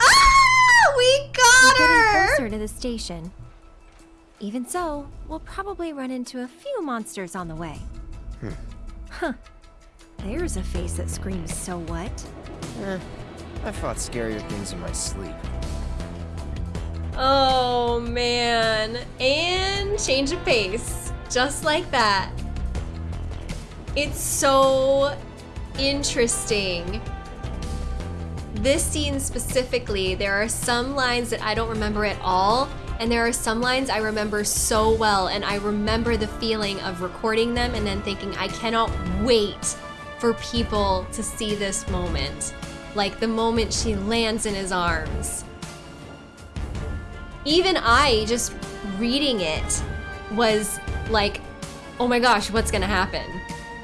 Ah! We got We're her! getting closer to the station. Even so, we'll probably run into a few monsters on the way. Huh. There's a face that screams, so what? Eh, I fought scarier things in my sleep. Oh man. And change of pace. Just like that. It's so interesting. This scene specifically, there are some lines that I don't remember at all, and there are some lines I remember so well, and I remember the feeling of recording them and then thinking, I cannot wait for people to see this moment. Like the moment she lands in his arms even I, just reading it, was like, oh my gosh, what's gonna happen?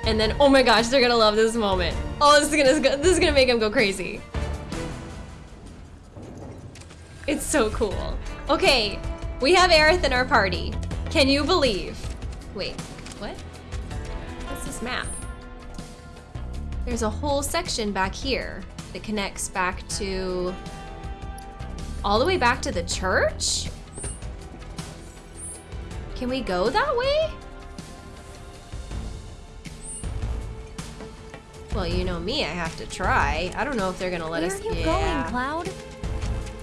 And then, oh my gosh, they're gonna love this moment. Oh, this is gonna this is gonna make them go crazy. It's so cool. Okay, we have Aerith in our party. Can you believe? Wait, what? What's this map? There's a whole section back here that connects back to all the way back to the church? Can we go that way? Well, you know me, I have to try. I don't know if they're gonna let Where us. are you yeah. going, Cloud?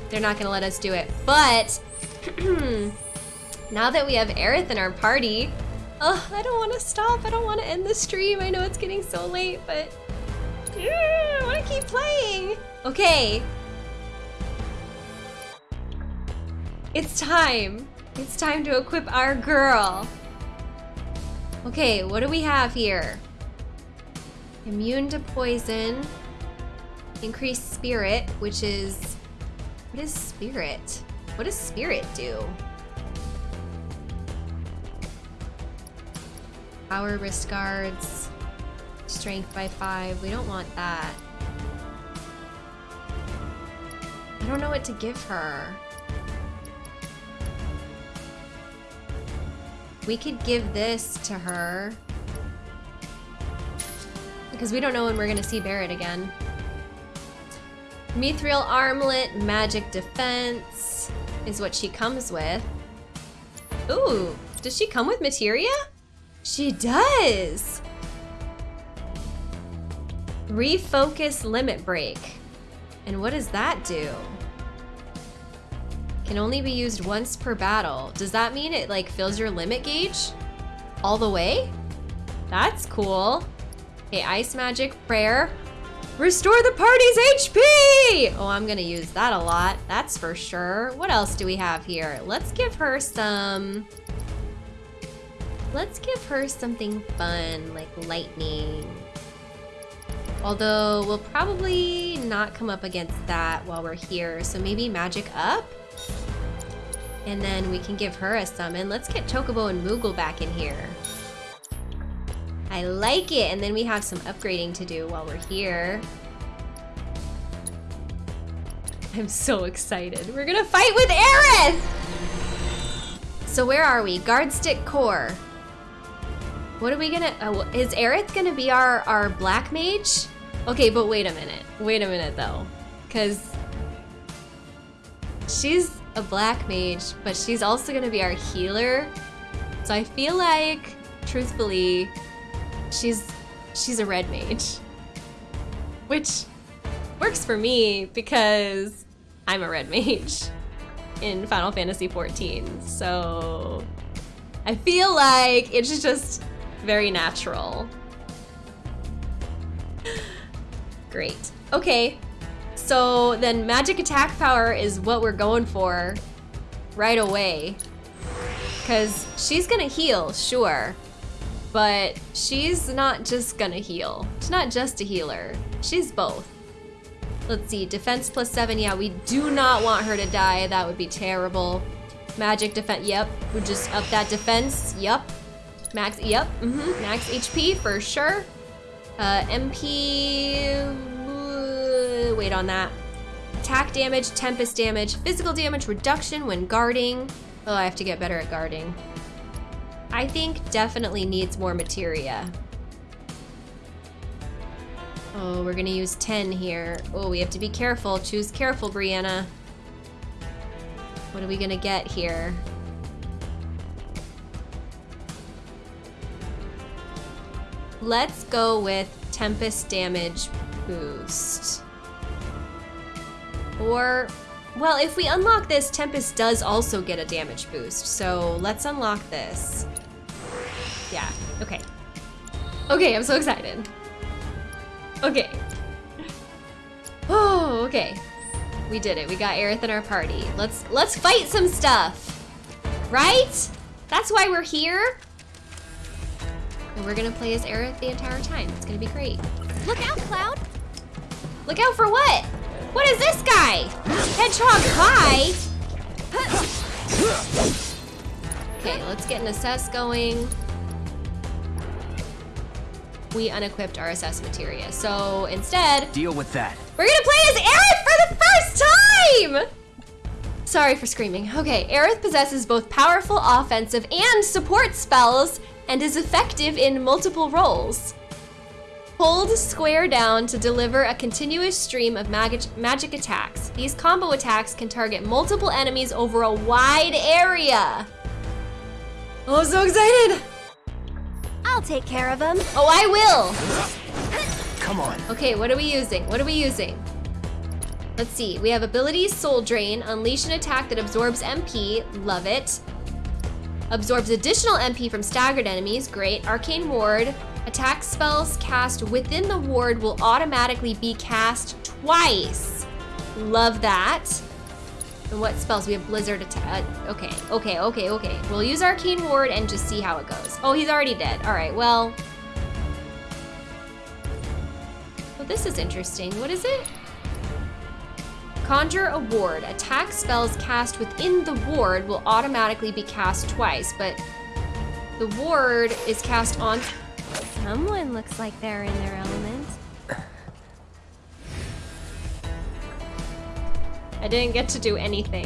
They're not gonna let us do it. But now that we have Aerith in our party, oh, I don't want to stop. I don't want to end the stream. I know it's getting so late, but yeah, I want to keep playing. Okay. It's time. It's time to equip our girl. Okay, what do we have here? Immune to poison. Increased spirit, which is what is spirit? What does spirit do? Power wrist guards. Strength by five. We don't want that. I don't know what to give her. We could give this to her. Because we don't know when we're gonna see Barret again. Mithril armlet, magic defense is what she comes with. Ooh, does she come with materia? She does! Refocus limit break. And what does that do? Can only be used once per battle. Does that mean it like fills your limit gauge? All the way? That's cool. Okay, ice magic, prayer. Restore the party's HP! Oh, I'm gonna use that a lot. That's for sure. What else do we have here? Let's give her some... Let's give her something fun, like lightning. Although, we'll probably not come up against that while we're here, so maybe magic up? And then we can give her a summon. Let's get Chocobo and Moogle back in here. I like it. And then we have some upgrading to do while we're here. I'm so excited. We're gonna fight with Aerith! So where are we? Guard stick core. What are we gonna, oh, is Aerith gonna be our, our black mage? Okay, but wait a minute. Wait a minute though. Cause she's a black mage, but she's also gonna be our healer. So I feel like, truthfully, she's she's a red mage. Which works for me because I'm a red mage. in Final Fantasy XIV. So I feel like it's just very natural. Great. Okay. So then magic attack power is what we're going for right away. Because she's gonna heal, sure. But she's not just gonna heal. She's not just a healer. She's both. Let's see, defense plus seven. Yeah, we do not want her to die. That would be terrible. Magic defense, yep. We just up that defense, yep. Max, yep, mm -hmm. max HP for sure. Uh, MP, uh, wait on that. Attack damage, tempest damage, physical damage reduction when guarding. Oh, I have to get better at guarding. I think definitely needs more materia. Oh, we're gonna use 10 here. Oh, we have to be careful. Choose careful, Briana. What are we gonna get here? Let's go with Tempest damage boost. Or, well, if we unlock this, Tempest does also get a damage boost. So let's unlock this. Yeah, okay. Okay, I'm so excited. Okay. Oh, okay. We did it. We got Aerith in our party. Let's let's fight some stuff. Right? That's why we're here. And we're gonna play as Aerith the entire time. It's gonna be great. Look out, Cloud! Look out for what? What is this guy? Hedgehog Pie? Okay, let's get an assess going. We unequipped our assess materia. So instead, deal with that. We're gonna play as Aerith for the first time! Sorry for screaming. Okay, Aerith possesses both powerful offensive and support spells and is effective in multiple roles. Hold square down to deliver a continuous stream of magic, magic attacks. These combo attacks can target multiple enemies over a wide area. Oh, I'm so excited! I'll take care of them. Oh, I will! Come on. Okay, what are we using? What are we using? Let's see, we have abilities Soul Drain, unleash an attack that absorbs MP, love it. Absorbs additional MP from staggered enemies, great. Arcane Ward, attack spells cast within the ward will automatically be cast twice. Love that. And what spells? We have Blizzard attack. Okay, okay, okay, okay. We'll use Arcane Ward and just see how it goes. Oh, he's already dead. All right, well. Well, this is interesting. What is it? Conjure a ward. Attack spells cast within the ward will automatically be cast twice, but the ward is cast on... Someone looks like they're in their I didn't get to do anything.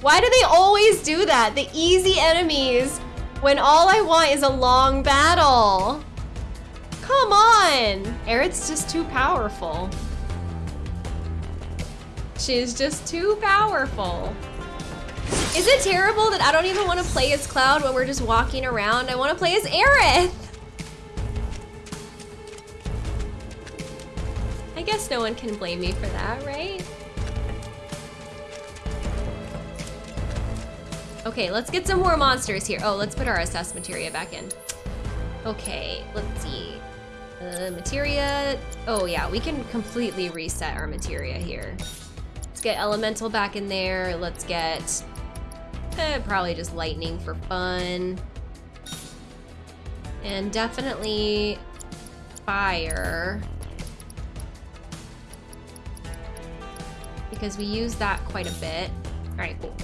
Why do they always do that? The easy enemies when all I want is a long battle. Come on. Aerith's just too powerful. She's just too powerful. Is it terrible that I don't even want to play as Cloud when we're just walking around? I want to play as Aerith. I guess no one can blame me for that, right? Okay, let's get some more monsters here. Oh, let's put our assess materia back in. Okay, let's see. Uh, materia. Oh yeah, we can completely reset our materia here. Let's get elemental back in there. Let's get eh, probably just lightning for fun. And definitely fire. Because we use that quite a bit. All right, cool.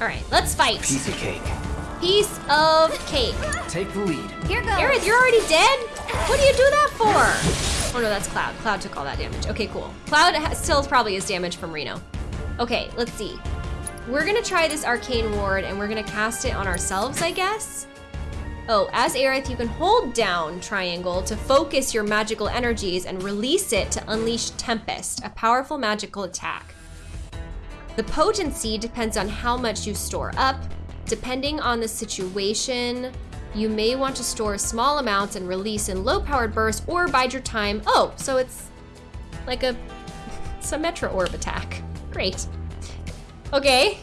All right, let's fight. Piece of cake. Piece of cake. Take the lead. Here goes. Aerith, you're already dead? What do you do that for? Oh no, that's Cloud. Cloud took all that damage. Okay, cool. Cloud still probably is damage from Reno. Okay, let's see. We're gonna try this Arcane Ward and we're gonna cast it on ourselves, I guess? Oh, as Aerith, you can hold down triangle to focus your magical energies and release it to unleash Tempest, a powerful magical attack. The potency depends on how much you store up. Depending on the situation, you may want to store small amounts and release in low powered bursts or bide your time. Oh, so it's like a It's a Metro Orb attack. Great. Okay.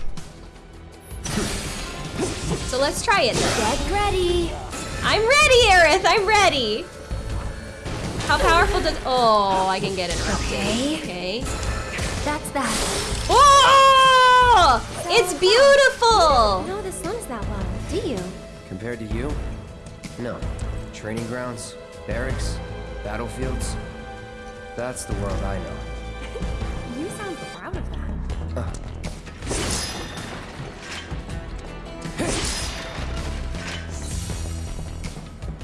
So let's try it then. Get ready. I'm ready, Aerith. I'm ready. How powerful does? Oh, I can get it. Okay. Okay. That's that. Oh, it's beautiful. know the slums that well, do you? Compared to you? No. Training grounds, barracks, battlefields. That's the world I know. You sound proud of that.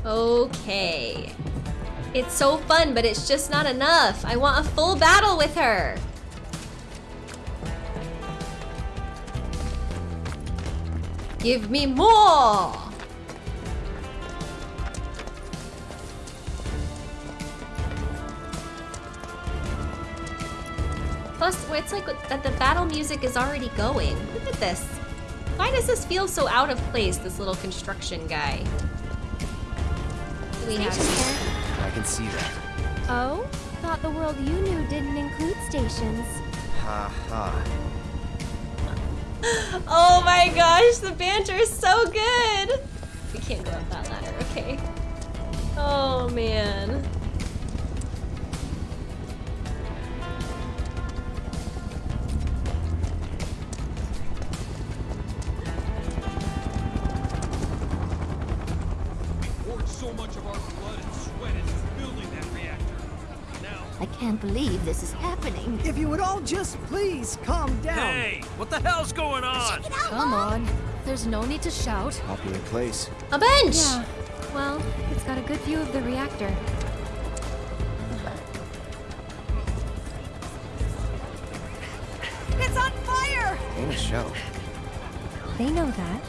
Okay. It's so fun, but it's just not enough. I want a full battle with her. Give me more! Plus, it's like that the battle music is already going. Look at this. Why does this feel so out of place, this little construction guy? What do we have here? I can see that. Oh? Thought the world you knew didn't include stations. Ha ha. Oh my gosh, the banter is so good! We can't go up that ladder, okay. Oh man. Believe this is happening. If you would all just please calm down. hey, what the hell's going on? Come on. There's no need to shout. Popular place. A bench! Yeah. Well, it's got a good view of the reactor. It's on fire! Ain't a show. They know that.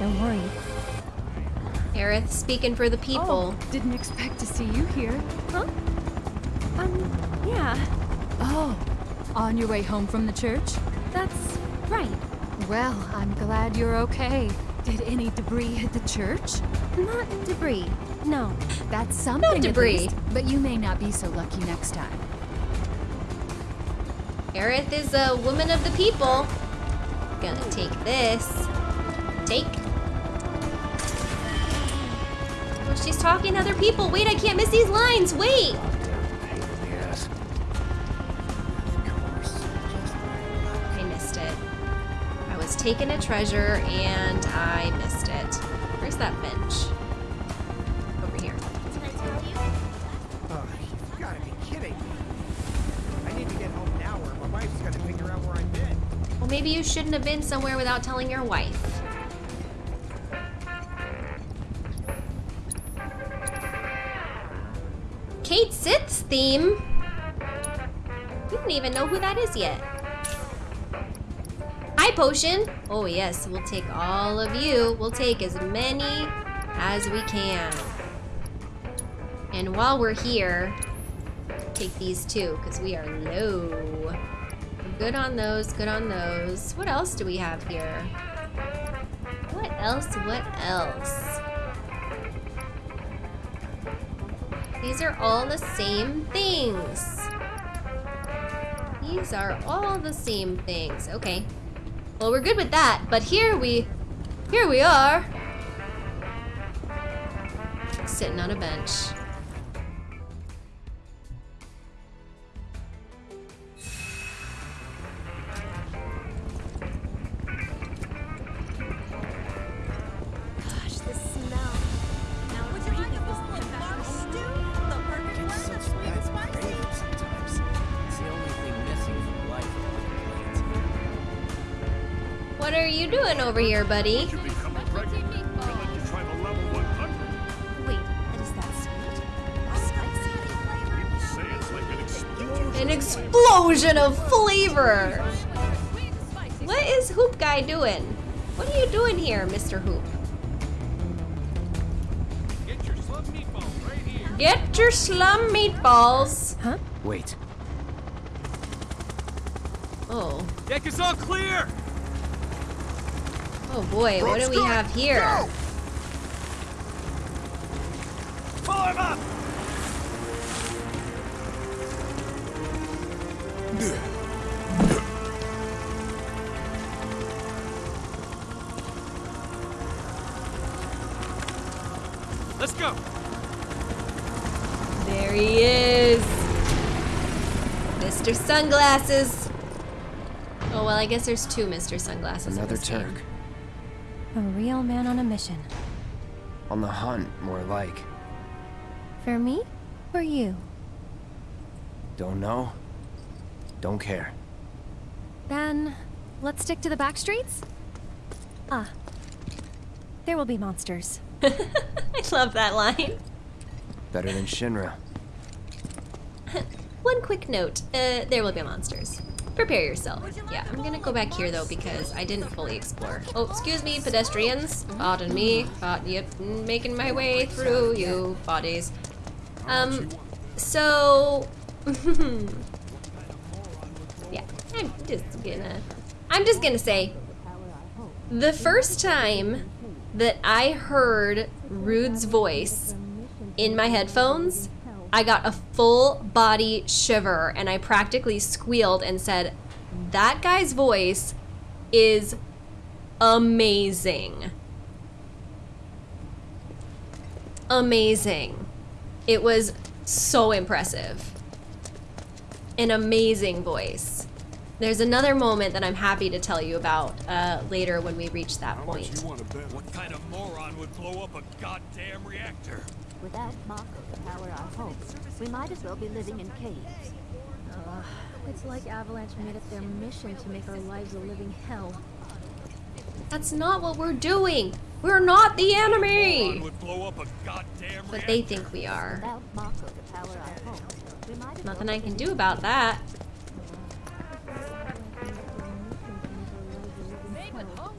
Don't worry. Aerith speaking for the people. Didn't expect to see you here. Huh? Um, yeah, Oh, on your way home from the church? that's right. Well, I'm glad you're okay. Did any debris hit the church? Not debris. No. That's something. at debris. least, but you may not be so lucky next time. Aerith is a woman of the people. Gonna take this. Take. She's talking to other people. Wait, I can't miss these lines. Wait. Taking a treasure and I missed it. Where's that bench? Over here. Oh, you gotta be kidding me. I need to get home now or my wife's gonna figure out where I've been. Well, maybe you shouldn't have been somewhere without telling your wife. Potion! Oh yes, we'll take all of you. We'll take as many as we can. And while we're here, take these two, because we are low. Good on those, good on those. What else do we have here? What else, what else? These are all the same things. These are all the same things. Okay. Well, we're good with that, but here we, here we are. Sitting on a bench. Say it's like an explosion. Of flavor! What is Hoop Guy doing? What are you doing here, Mr. Hoop? Get your slum meatball right here. Get your slum meatballs! Huh? Wait. Oh. Deck is all clear! Oh boy, what do we have here? Form up! Let's go. There he is. Mr. Sunglasses. Oh, well, I guess there's two Mr. Sunglasses. Another Turk. Game. Turk. A real man on a mission. On the hunt, more like. For me or you? Don't know. Don't care. Then, let's stick to the back streets? Ah. There will be monsters. I love that line. Better than Shinra. One quick note. Uh, there will be monsters. Prepare yourself. Yeah, I'm gonna go back here though because I didn't fully explore. Oh, excuse me, pedestrians. Pardon me. Uh, yep, making my way through you bodies. Um, so... yeah, I'm just gonna... I'm just gonna say, the first time that I heard Rude's voice in my headphones, I got a full body shiver and I practically squealed and said, That guy's voice is amazing. Amazing. It was so impressive. An amazing voice. There's another moment that I'm happy to tell you about uh, later when we reach that point. What kind of moron would blow up a goddamn reactor? Without Mako to power our homes, we might as well be living in caves. Ugh, it's like Avalanche made it their mission to make our lives a living hell. That's not what we're doing. We're not the enemy. Moron would blow up a goddamn But they think we are. Without Mako to power our homes, we might as Nothing I can do about that.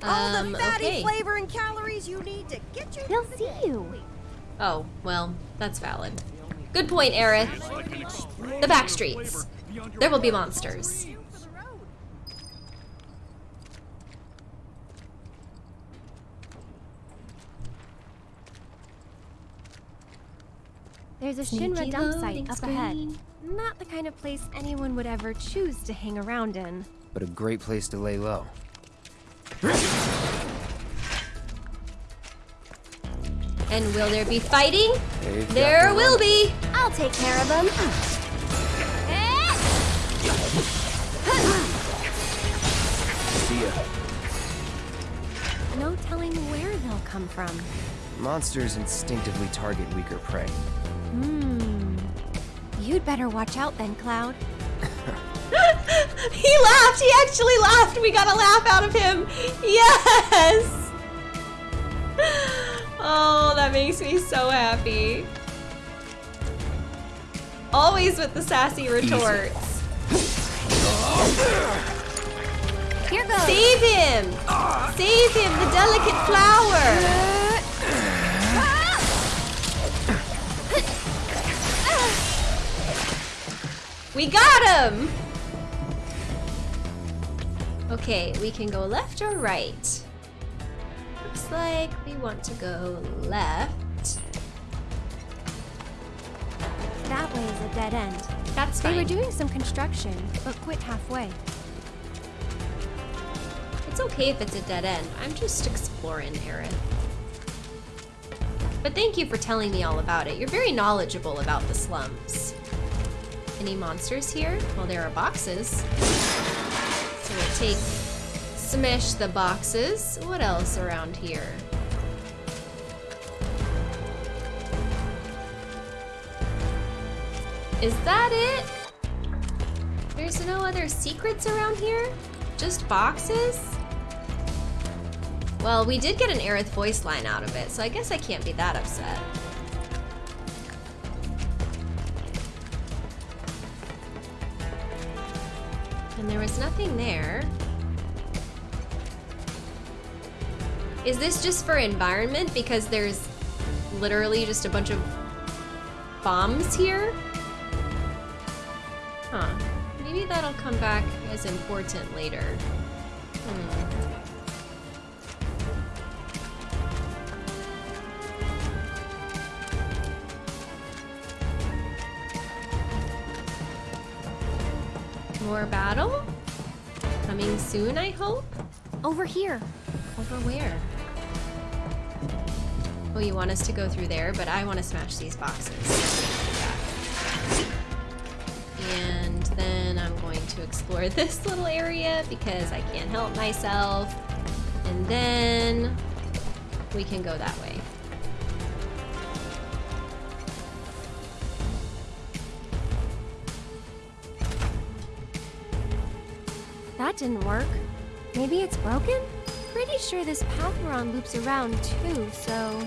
All Um, the fatty okay. flavor and calories you need to get you. They'll see you. Oh, well, that's valid. Good point, Aerith. The back streets. There will be monsters. There's a Shinra dump site up ahead. Not the kind of place anyone would ever choose to hang around in. But a great place to lay low. And will there be fighting? They've There will be. I'll take care of them. See ya. No telling where they'll come from. Monsters instinctively target weaker prey. Hmm. You'd better watch out then, Cloud. he laughed. He actually laughed. We got a laugh out of him. Yes. Oh, that makes me so happy. Always with the sassy retorts. Here goes. Save him! Save him, the delicate flower! We got him! Okay, we can go left or right. Looks like we want to go left. That way is a dead end. That's fine. They were doing some construction, but quit halfway. It's okay if it's a dead end. I'm just exploring, Aaron. But thank you for telling me all about it. You're very knowledgeable about the slums. Any monsters here? Well, there are boxes. So we'll take, smash the boxes. What else around here? Is that it? There's no other secrets around here? Just boxes? Well, we did get an Aerith voice line out of it, so I guess I can't be that upset. And there was nothing there. Is this just for environment? Because there's literally just a bunch of bombs here? Huh. Maybe that'll come back as important later. Hmm. More battle? Coming soon, I hope? Over here. Over where? Oh, you want us to go through there, but I want to smash these boxes. And then I'm going to explore this little area because I can't help myself. And then we can go that way. That didn't work. Maybe it's broken? Pretty sure this path we're on loops around too, so...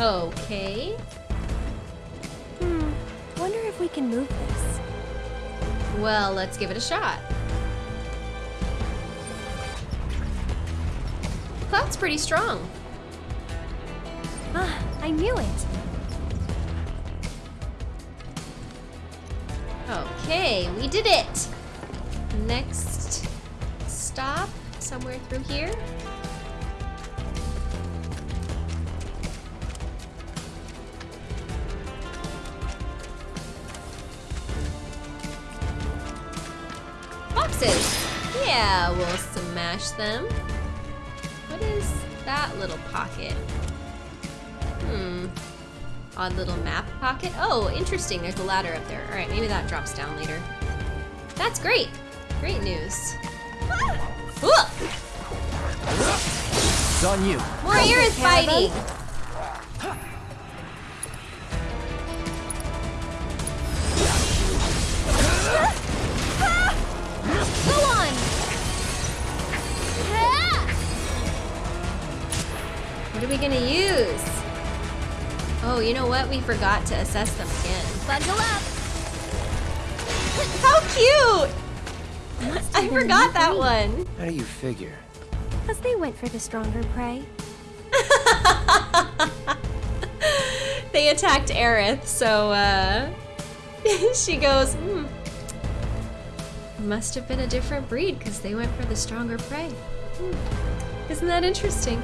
Okay. Hmm, wonder if we can move this. Well, let's give it a shot. Cloud's pretty strong. Ah, I knew it. Okay, we did it. Next stop, somewhere through here. Smash them. What is that little pocket? Hmm. Odd little map pocket. Oh, interesting. There's a ladder up there. All right, maybe that drops down later. That's great. Great news. Whoa! It's on you. More ears fighting. Gonna use? Oh, you know what? We forgot to assess them again. Bundle up! How cute! I forgot that one. How do you figure? Because they went for the stronger prey. They attacked Aerith, so uh, she goes, hmm. Must have been a different breed because they went for the stronger prey. Hmm. Isn't that interesting?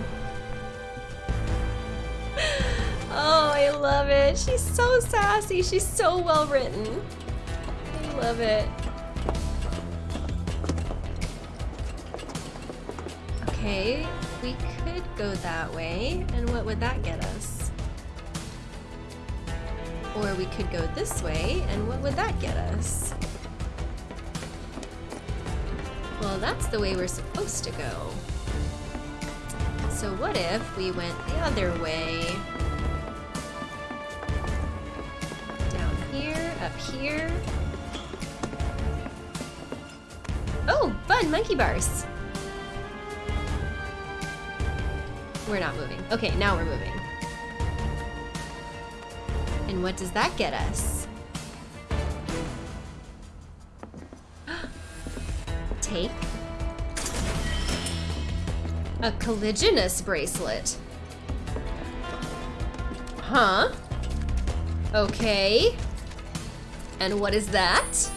Oh, I love it. She's so sassy. She's so well written. I love it. Okay, we could go that way. And what would that get us? Or we could go this way, and what would that get us? Well, that's the way we're supposed to go. So what if we went the other way? Up here. Oh, fun, monkey bars. We're not moving. Okay, now we're moving. And what does that get us? Take a colliginous bracelet. Huh? Okay. And what is that?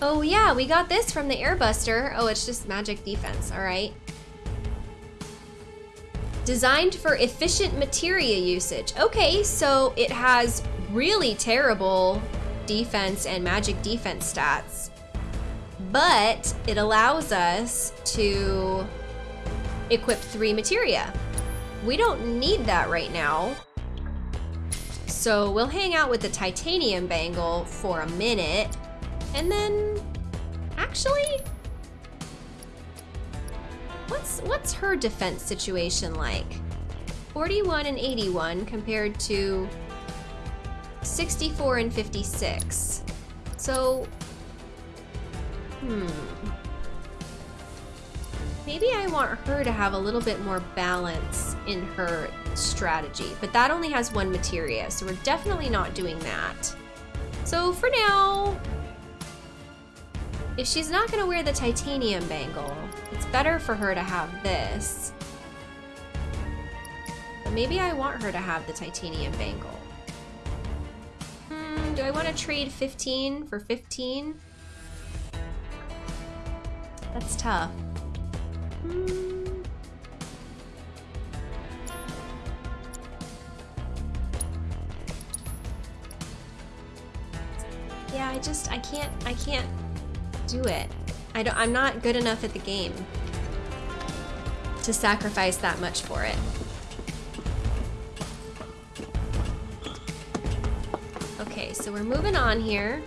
Oh yeah, we got this from the Airbuster. Oh, it's just magic defense, all right. Designed for efficient materia usage. Okay, so it has really terrible defense and magic defense stats, but it allows us to equip three materia. We don't need that right now. So we'll hang out with the titanium bangle for a minute and then actually what's what's her defense situation like? 41 and 81 compared to 64 and 56. So hmm Maybe I want her to have a little bit more balance in her strategy, but that only has one materia, so we're definitely not doing that. So for now, if she's not gonna wear the titanium bangle, it's better for her to have this. But maybe I want her to have the titanium bangle. Hmm, do I want to trade 15 for 15? That's tough. Hmm. Yeah, I just, I can't, I can't do it. I don't, I'm not good enough at the game to sacrifice that much for it. Okay, so we're moving on here.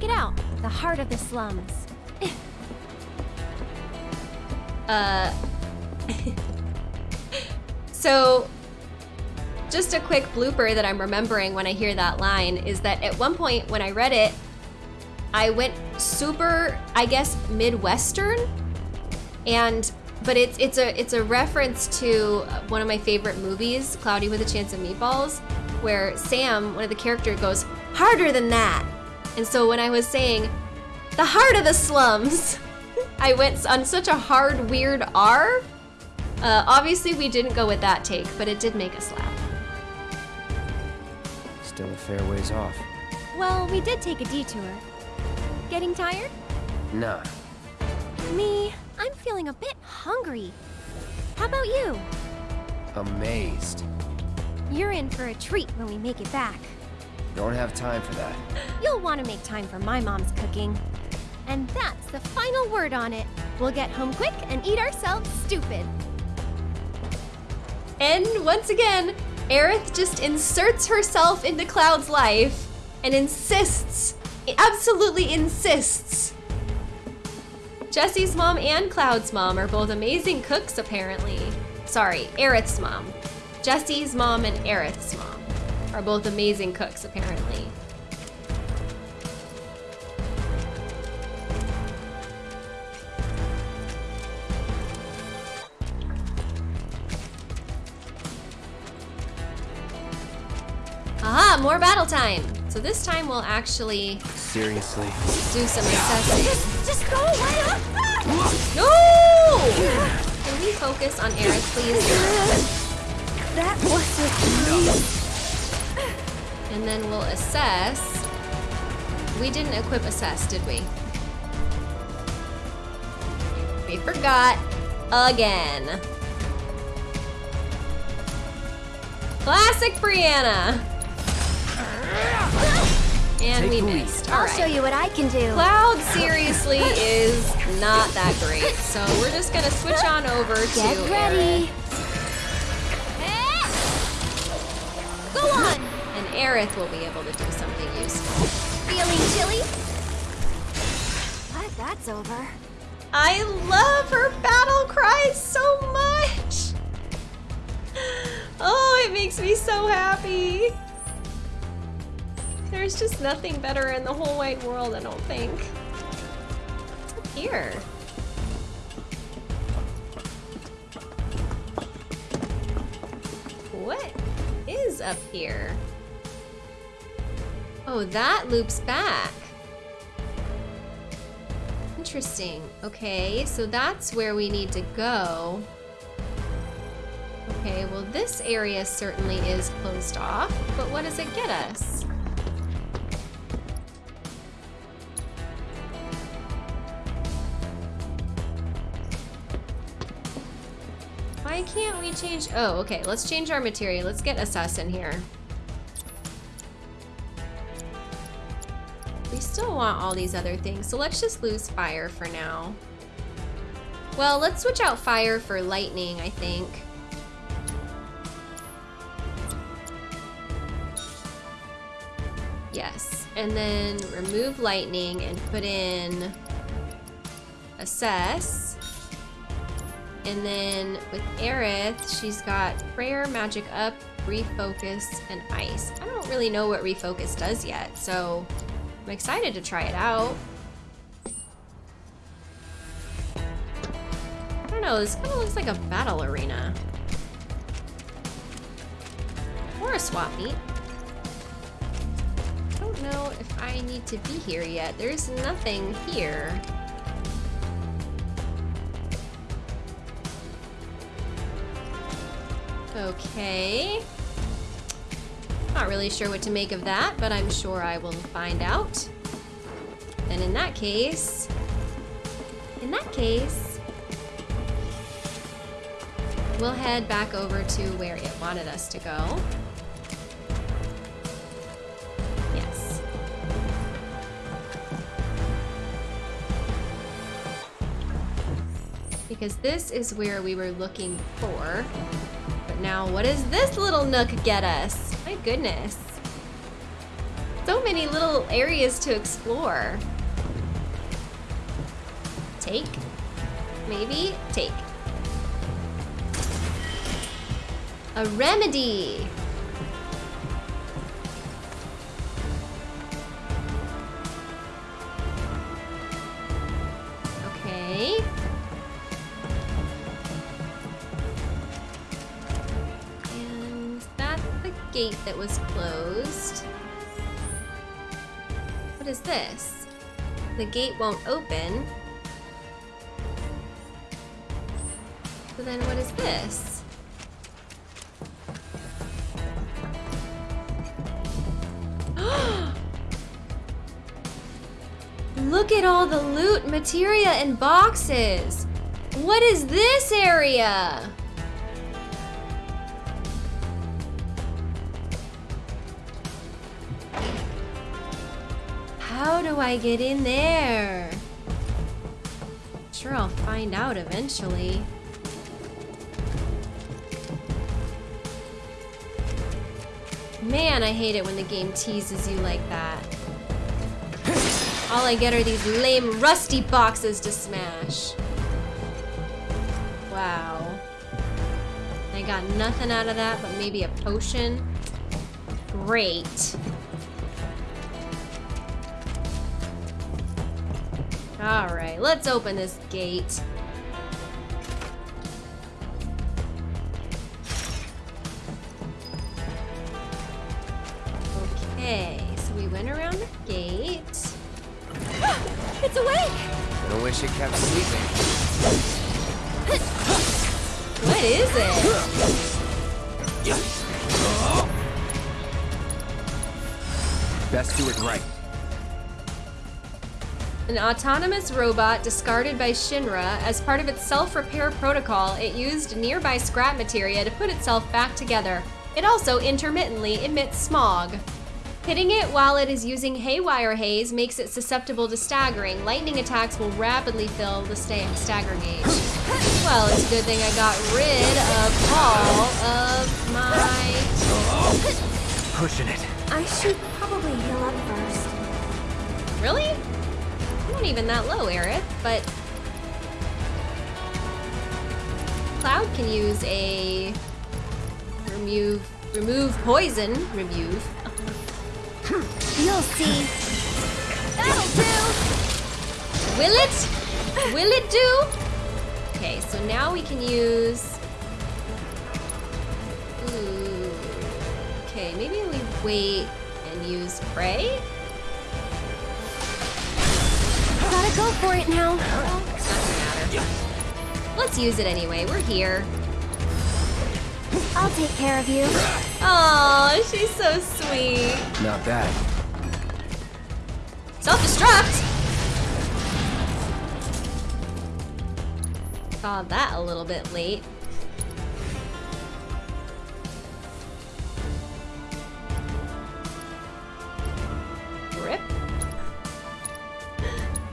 Check it out. The heart of the slums. Uh, so, just a quick blooper that I'm remembering when I hear that line is that at one point when I read it, I went super, I guess, Midwestern, and but it's it's a it's a reference to one of my favorite movies, Cloudy with a Chance of Meatballs, where Sam, one of the character, goes harder than that, and so when I was saying the heart of the slums. I went on such a hard, weird R. Uh, obviously, we didn't go with that take, but it did make us laugh. Still a fair ways off. Well, we did take a detour. Getting tired? Nah. Me, I'm feeling a bit hungry. How about you? Amazed. You're in for a treat when we make it back. Don't have time for that. You'll want to make time for my mom's cooking. And that's the final word on it. We'll get home quick and eat ourselves stupid. And once again, Aerith just inserts herself into Cloud's life and insists, absolutely insists. Jesse's mom and Cloud's mom are both amazing cooks, apparently. Sorry, Aerith's mom. Jesse's mom and Aerith's mom are both amazing cooks, apparently. Aha, more battle time. So this time we'll actually Seriously. do some assessing. Just, just go away! No! Can we focus on Aerith, please? That was And then we'll assess. We didn't equip assess, did we? We forgot again. Classic Briana. And Take we the lead. missed. I'll All show you what I can do. Cloud seriously is not that great, so we're just gonna switch on over to Get ready. Go on. Aerith, will be able to do something useful. Feeling chilly? Glad that's over. I love her battle cry so much. Oh, it makes me so happy. There's just nothing better in the whole wide world, I don't think. What's up here? What is up here? Oh, that loops back. Interesting. Okay, so that's where we need to go. Okay, well this area certainly is closed off, but what does it get us? Why can't we change? Oh, okay, let's change our material. Let's get Assess in here. Want all these other things, so let's just lose fire for now. Well, let's switch out fire for lightning, I think. Yes, and then remove lightning and put in assess. And then with Aerith, she's got prayer, magic up, refocus, and ice. I don't really know what refocus does yet, so I'm excited to try it out. I don't know, this kind of looks like a battle arena. Or a swap meet. I don't know if I need to be here yet. There's nothing here. Okay. Not really sure what to make of that, but I'm sure I will find out. And in that case, in that case, we'll head back over to where it wanted us to go. Yes. Because this is where we were looking for. But now, what does this little nook get us? My goodness. So many little areas to explore. Take. Maybe take. A remedy. That was closed. What is this? The gate won't open. So then what is this? Look at all the loot, materia, and boxes! What is this area? How do I get in there? Sure, I'll find out eventually. Man, I hate it when the game teases you like that. All I get are these lame rusty boxes to smash. Wow. I got nothing out of that but maybe a potion. Great. Alright, let's open this gate. Okay, so we went around the gate. It's awake! I wish it kept sleeping. What is it? Best do it right. An autonomous robot discarded by Shinra as part of its self-repair protocol, it used nearby scrap materia to put itself back together. It also intermittently emits smog. Hitting it while it is using haywire haze makes it susceptible to staggering. Lightning attacks will rapidly fill the sta stagger gauge. Well, it's a good thing I got rid of all of my... Pushing it. I should probably heal up first. Really? Not even that low, Aerith, but... Cloud can use a... Remove... Remove poison. Remove. You'll see. That'll do! Will it? Will it do? Okay, so now we can use... Ooh. Okay, maybe we wait and use Prey? Gotta go for it now. Let's use it anyway, we're here. I'll take care of you. Oh, she's so sweet. Not bad. Self-destruct! Saw that a little bit late.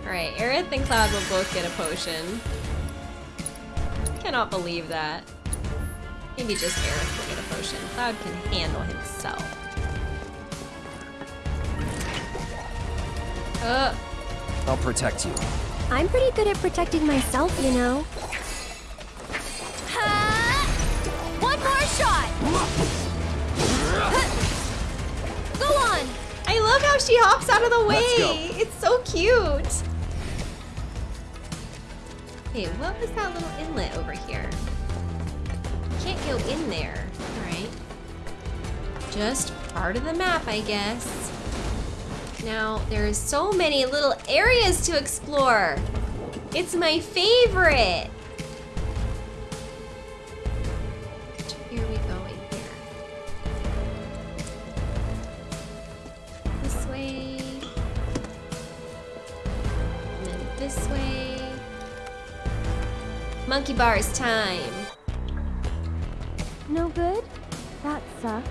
Alright, Aerith and Cloud will both get a potion. Cannot believe that. Maybe just Aerith will get a potion. Cloud can handle himself. Uh, I'll protect you. I'm pretty good at protecting myself, you know. One more shot! Go on! I love how she hops out of the way. Let's go. It's so cute. Hey, what was that little inlet over here? Can't go in there. All right. Just part of the map, I guess. Now, there's so many little areas to explore. It's my favorite. Are we going here? This way. And then this way. Monkey bars time. No good? That sucks.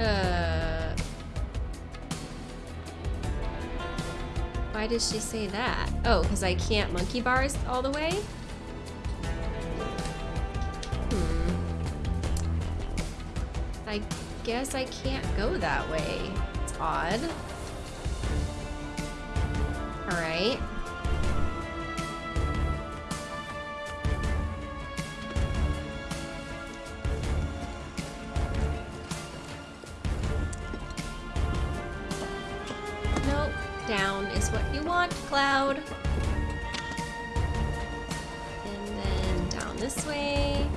Uh. Why does she say that? Oh, because I can't monkey bars all the way? Hmm. I guess I can't go that way. It's odd. Alright. Down is what you want, Cloud. And then down this way.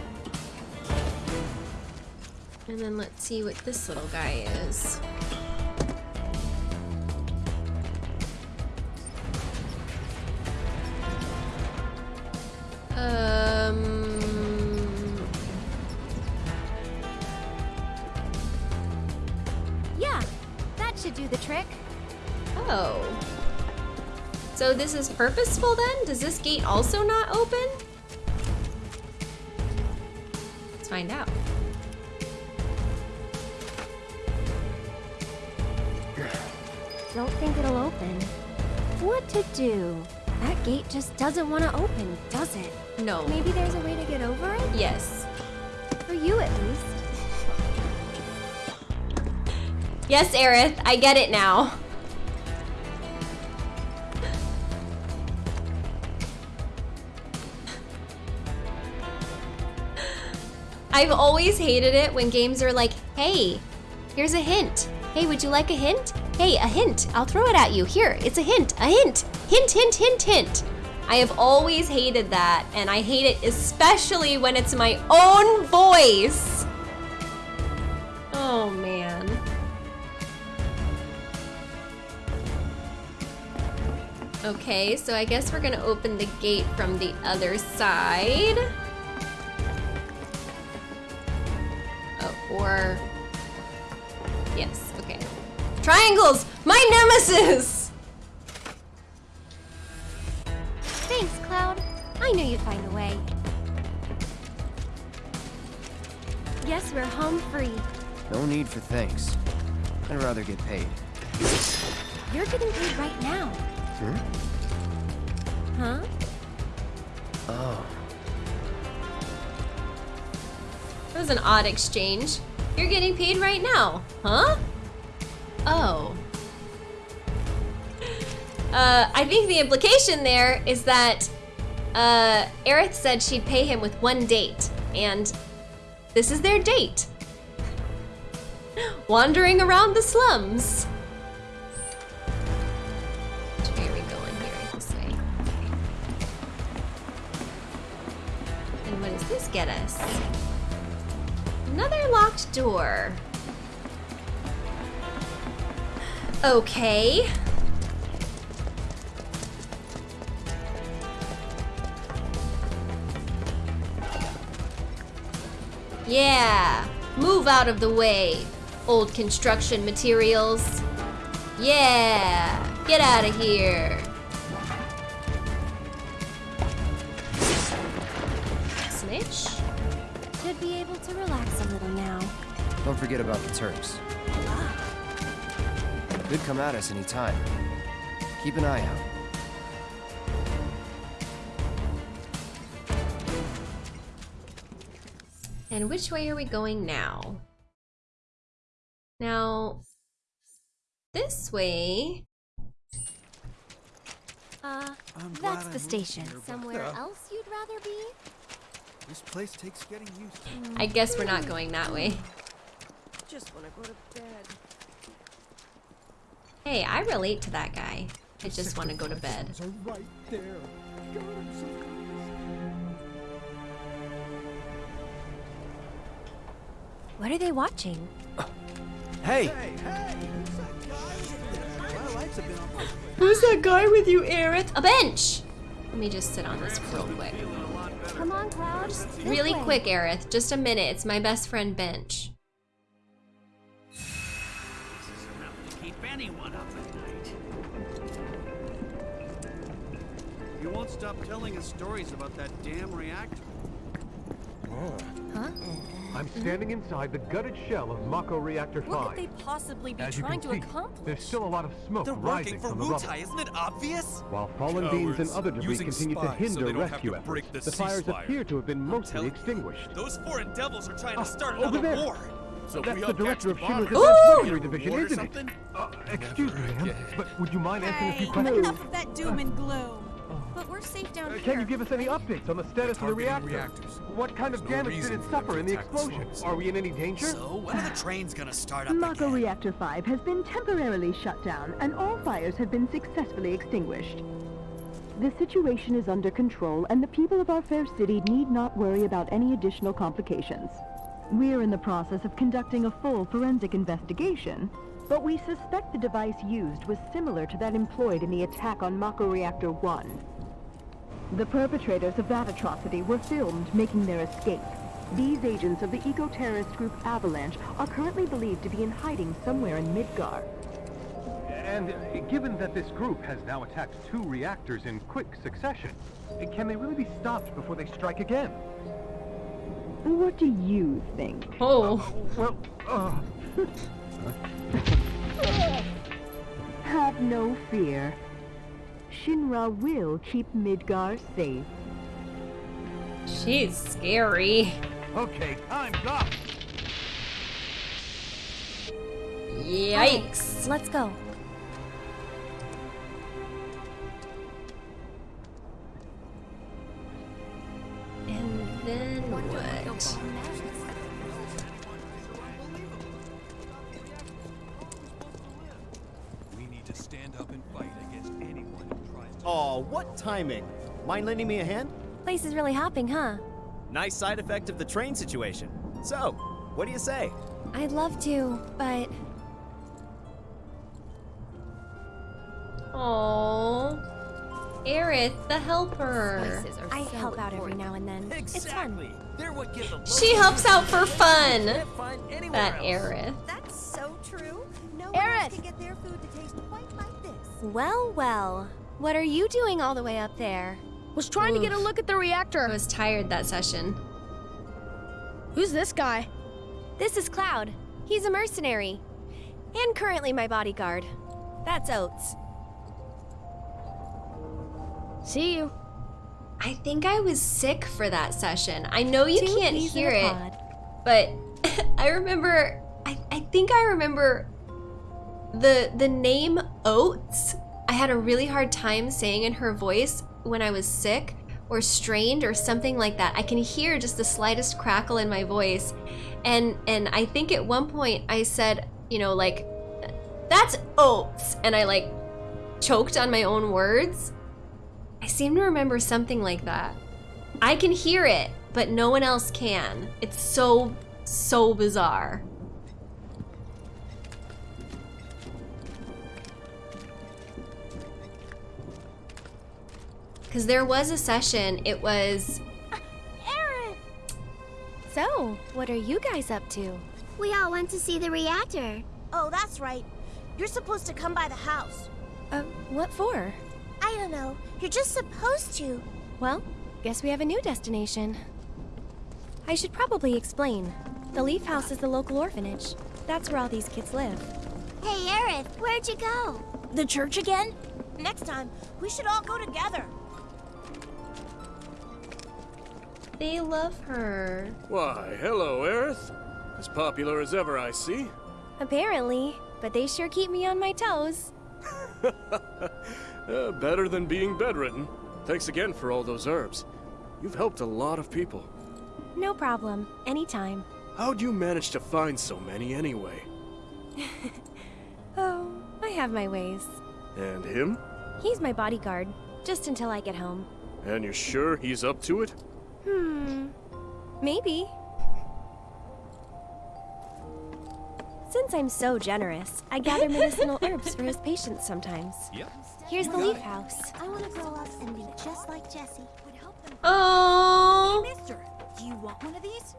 And then let's see what this little guy is. Um, Yeah, that should do the trick. Oh. So this is purposeful then? Does this gate also not open? Let's find out. Don't think it'll open. What to do? That gate just doesn't want to open, does it? No. Maybe there's a way to get over it? Yes. For you at least. Yes, Aerith, I get it now. I've always hated it when games are like, hey, here's a hint. Hey, would you like a hint? Hey, a hint. I'll throw it at you. Here, it's a hint. A hint. Hint, hint, hint, hint. I have always hated that, and I hate it especially when it's my own voice. Oh, man. Okay, so I guess we're gonna open the gate from the other side. Or... Yes, okay. Triangles! My nemesis! Thanks, Cloud. I knew you'd find a way. Guess we're home free. No need for thanks. I'd rather get paid. You're getting paid right now. Hmm? Huh? Oh. That was an odd exchange. You're getting paid right now, huh? Oh. Uh, I think the implication there is that uh, Aerith said she'd pay him with one date, and this is their date. Wandering around the slums. Locked door. Okay. Yeah, move out of the way, old construction materials. Yeah, get out of here. Snitch? Should be able to relax a little. Don't forget about the Turks. Could come at us any time. Keep an eye out. And which way are we going now? Now, this way. Uh, I'm that's the station. here, Somewhere Uh. else you'd rather be? This place takes getting used to. I guess we're not going that way. Just want to go to bed. Hey, I relate to that guy. I just want to go to bed. Right there. God, so What are they watching? Hey! Hey, hey! Who's that guy? My lights have been on. Who's that guy with you, Aerith? A bench! Let me just sit on this real quick. Come on, Cloud. This Really quick, Aerith. Just a minute. It's my best friend, Bench. You won't stop telling us stories about that damn reactor. Huh? I'm standing inside the gutted shell of Mako Reactor 5. What could they possibly be As you trying can to see, accomplish? there's still a lot of smoke They're rising from the rubble. Wutai, isn't it obvious? While fallen beams and other debris Using continue to spies so hinder they don't have rescue to efforts, the the fires ceasefire. appear to have been mostly telling you. extinguished. Those foreign devils are trying Ah, to start over another there. war. So That's the director of the Shinra's bomber. Advanced Ooh! Weaponry Division, isn't it? Uh, excuse me, ma'am, but would you mind answering a few Hey, questions? enough of that doom and gloom. But we're safe down Uh, here. Can you give us any updates on the status of the reactor? reactors. What kind of There's no damage did reason it suffer in the attack the explosion? Are we in any danger? So when are the trains gonna start up Mako again? Reactor 5 has been temporarily shut down, and all fires have been successfully extinguished. The situation is under control, and the people of our fair city need not worry about any additional complications. We're in the process of conducting a full forensic investigation, but we suspect the device used was similar to that employed in the attack on Mako Reactor 1. The perpetrators of that atrocity were filmed making their escape. These agents of the eco-terrorist group Avalanche are currently believed to be in hiding somewhere in Midgar. And uh, given that this group has now attacked two reactors in quick succession, uh, can they really be stopped before they strike again? What do you think? Oh. Well, uh... Have no fear. Shinra will keep Midgar safe. She's scary. Okay, time's up! Yikes. Let's go. And then what? Who tries to. Oh, what timing? Mind lending me a hand? Place is really hopping, huh? Nice side effect of the train situation. So, what do you say? I'd love to, but Oh. Aerith, the helper. Are I so help out every now and then. It's Exactly. fun. They're what give the She helps out for fun. Can't That else. Aerith. That's so true. No one Aerith! else can get their food to taste quite like this. Well, well. What are you doing all the way up there? Was trying to get a look at the reactor. I was tired that session. Who's this guy? This is Cloud. He's a mercenary. And currently my bodyguard. That's Oates. See you. I think I was sick for that session. I know you Two can't hear it, pod. but I remember I, I think I remember the the name Oates. I had a really hard time saying in her voice when I was sick or strained or something like that. I can hear just the slightest crackle in my voice. And and I think at one point I said, you know, like that's Oates and I like choked on my own words. I seem to remember something like that. I can hear it, but no one else can. It's so, so bizarre. Because there was a session, it was. Aaron! So, what are you guys up to? We all went to see the reactor. Oh, that's right. You're supposed to come by the house. Uh, what for? I don't know. You're just supposed to. Well, guess we have a new destination. I should probably explain. The Leaf House is the local orphanage. That's where all these kids live. Hey, Aerith, where'd you go? The church again? Next time, we should all go together. They love her. Why, hello, Aerith. As popular as ever, I see. Apparently, but they sure keep me on my toes. Uh, better than being bedridden. Thanks again for all those herbs. You've helped a lot of people. No problem. Anytime. How'd you manage to find so many anyway? Oh, I have my ways. And him? He's my bodyguard, just until I get home. And you're sure he's up to it? Hmm. Maybe. Since I'm so generous, I gather medicinal herbs for his patients sometimes. Yep. Here's the leaf house. I want to grow up and be just like Jesse. Would help them. Oh, Hey, mister, do you want one of these?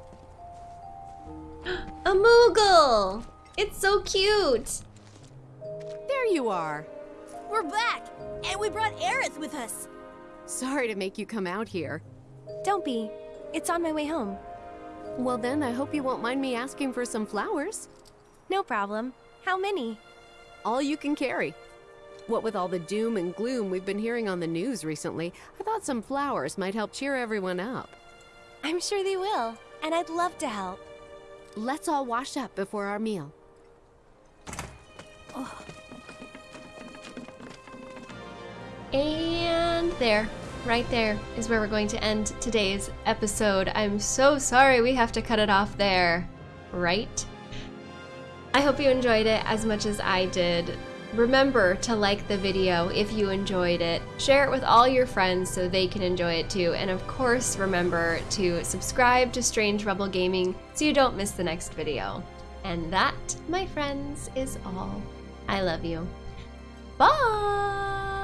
a Moogle! It's so cute. There you are. We're back, and we brought Aerith with us. Sorry to make you come out here. Don't be. It's on my way home. Well then, I hope you won't mind me asking for some flowers. No problem. How many? All you can carry. What with all the doom and gloom we've been hearing on the news recently, I thought some flowers might help cheer everyone up. I'm sure they will, and I'd love to help. Let's all wash up before our meal. Oh. And there, right there, is where we're going to end today's episode. I'm so sorry we have to cut it off there. Right? I hope you enjoyed it as much as I did. Remember to like the video if you enjoyed it. Share it with all your friends so they can enjoy it too. And of course, remember to subscribe to Strange Rebel Gaming so you don't miss the next video. And that, my friends, is all. I love you. Bye!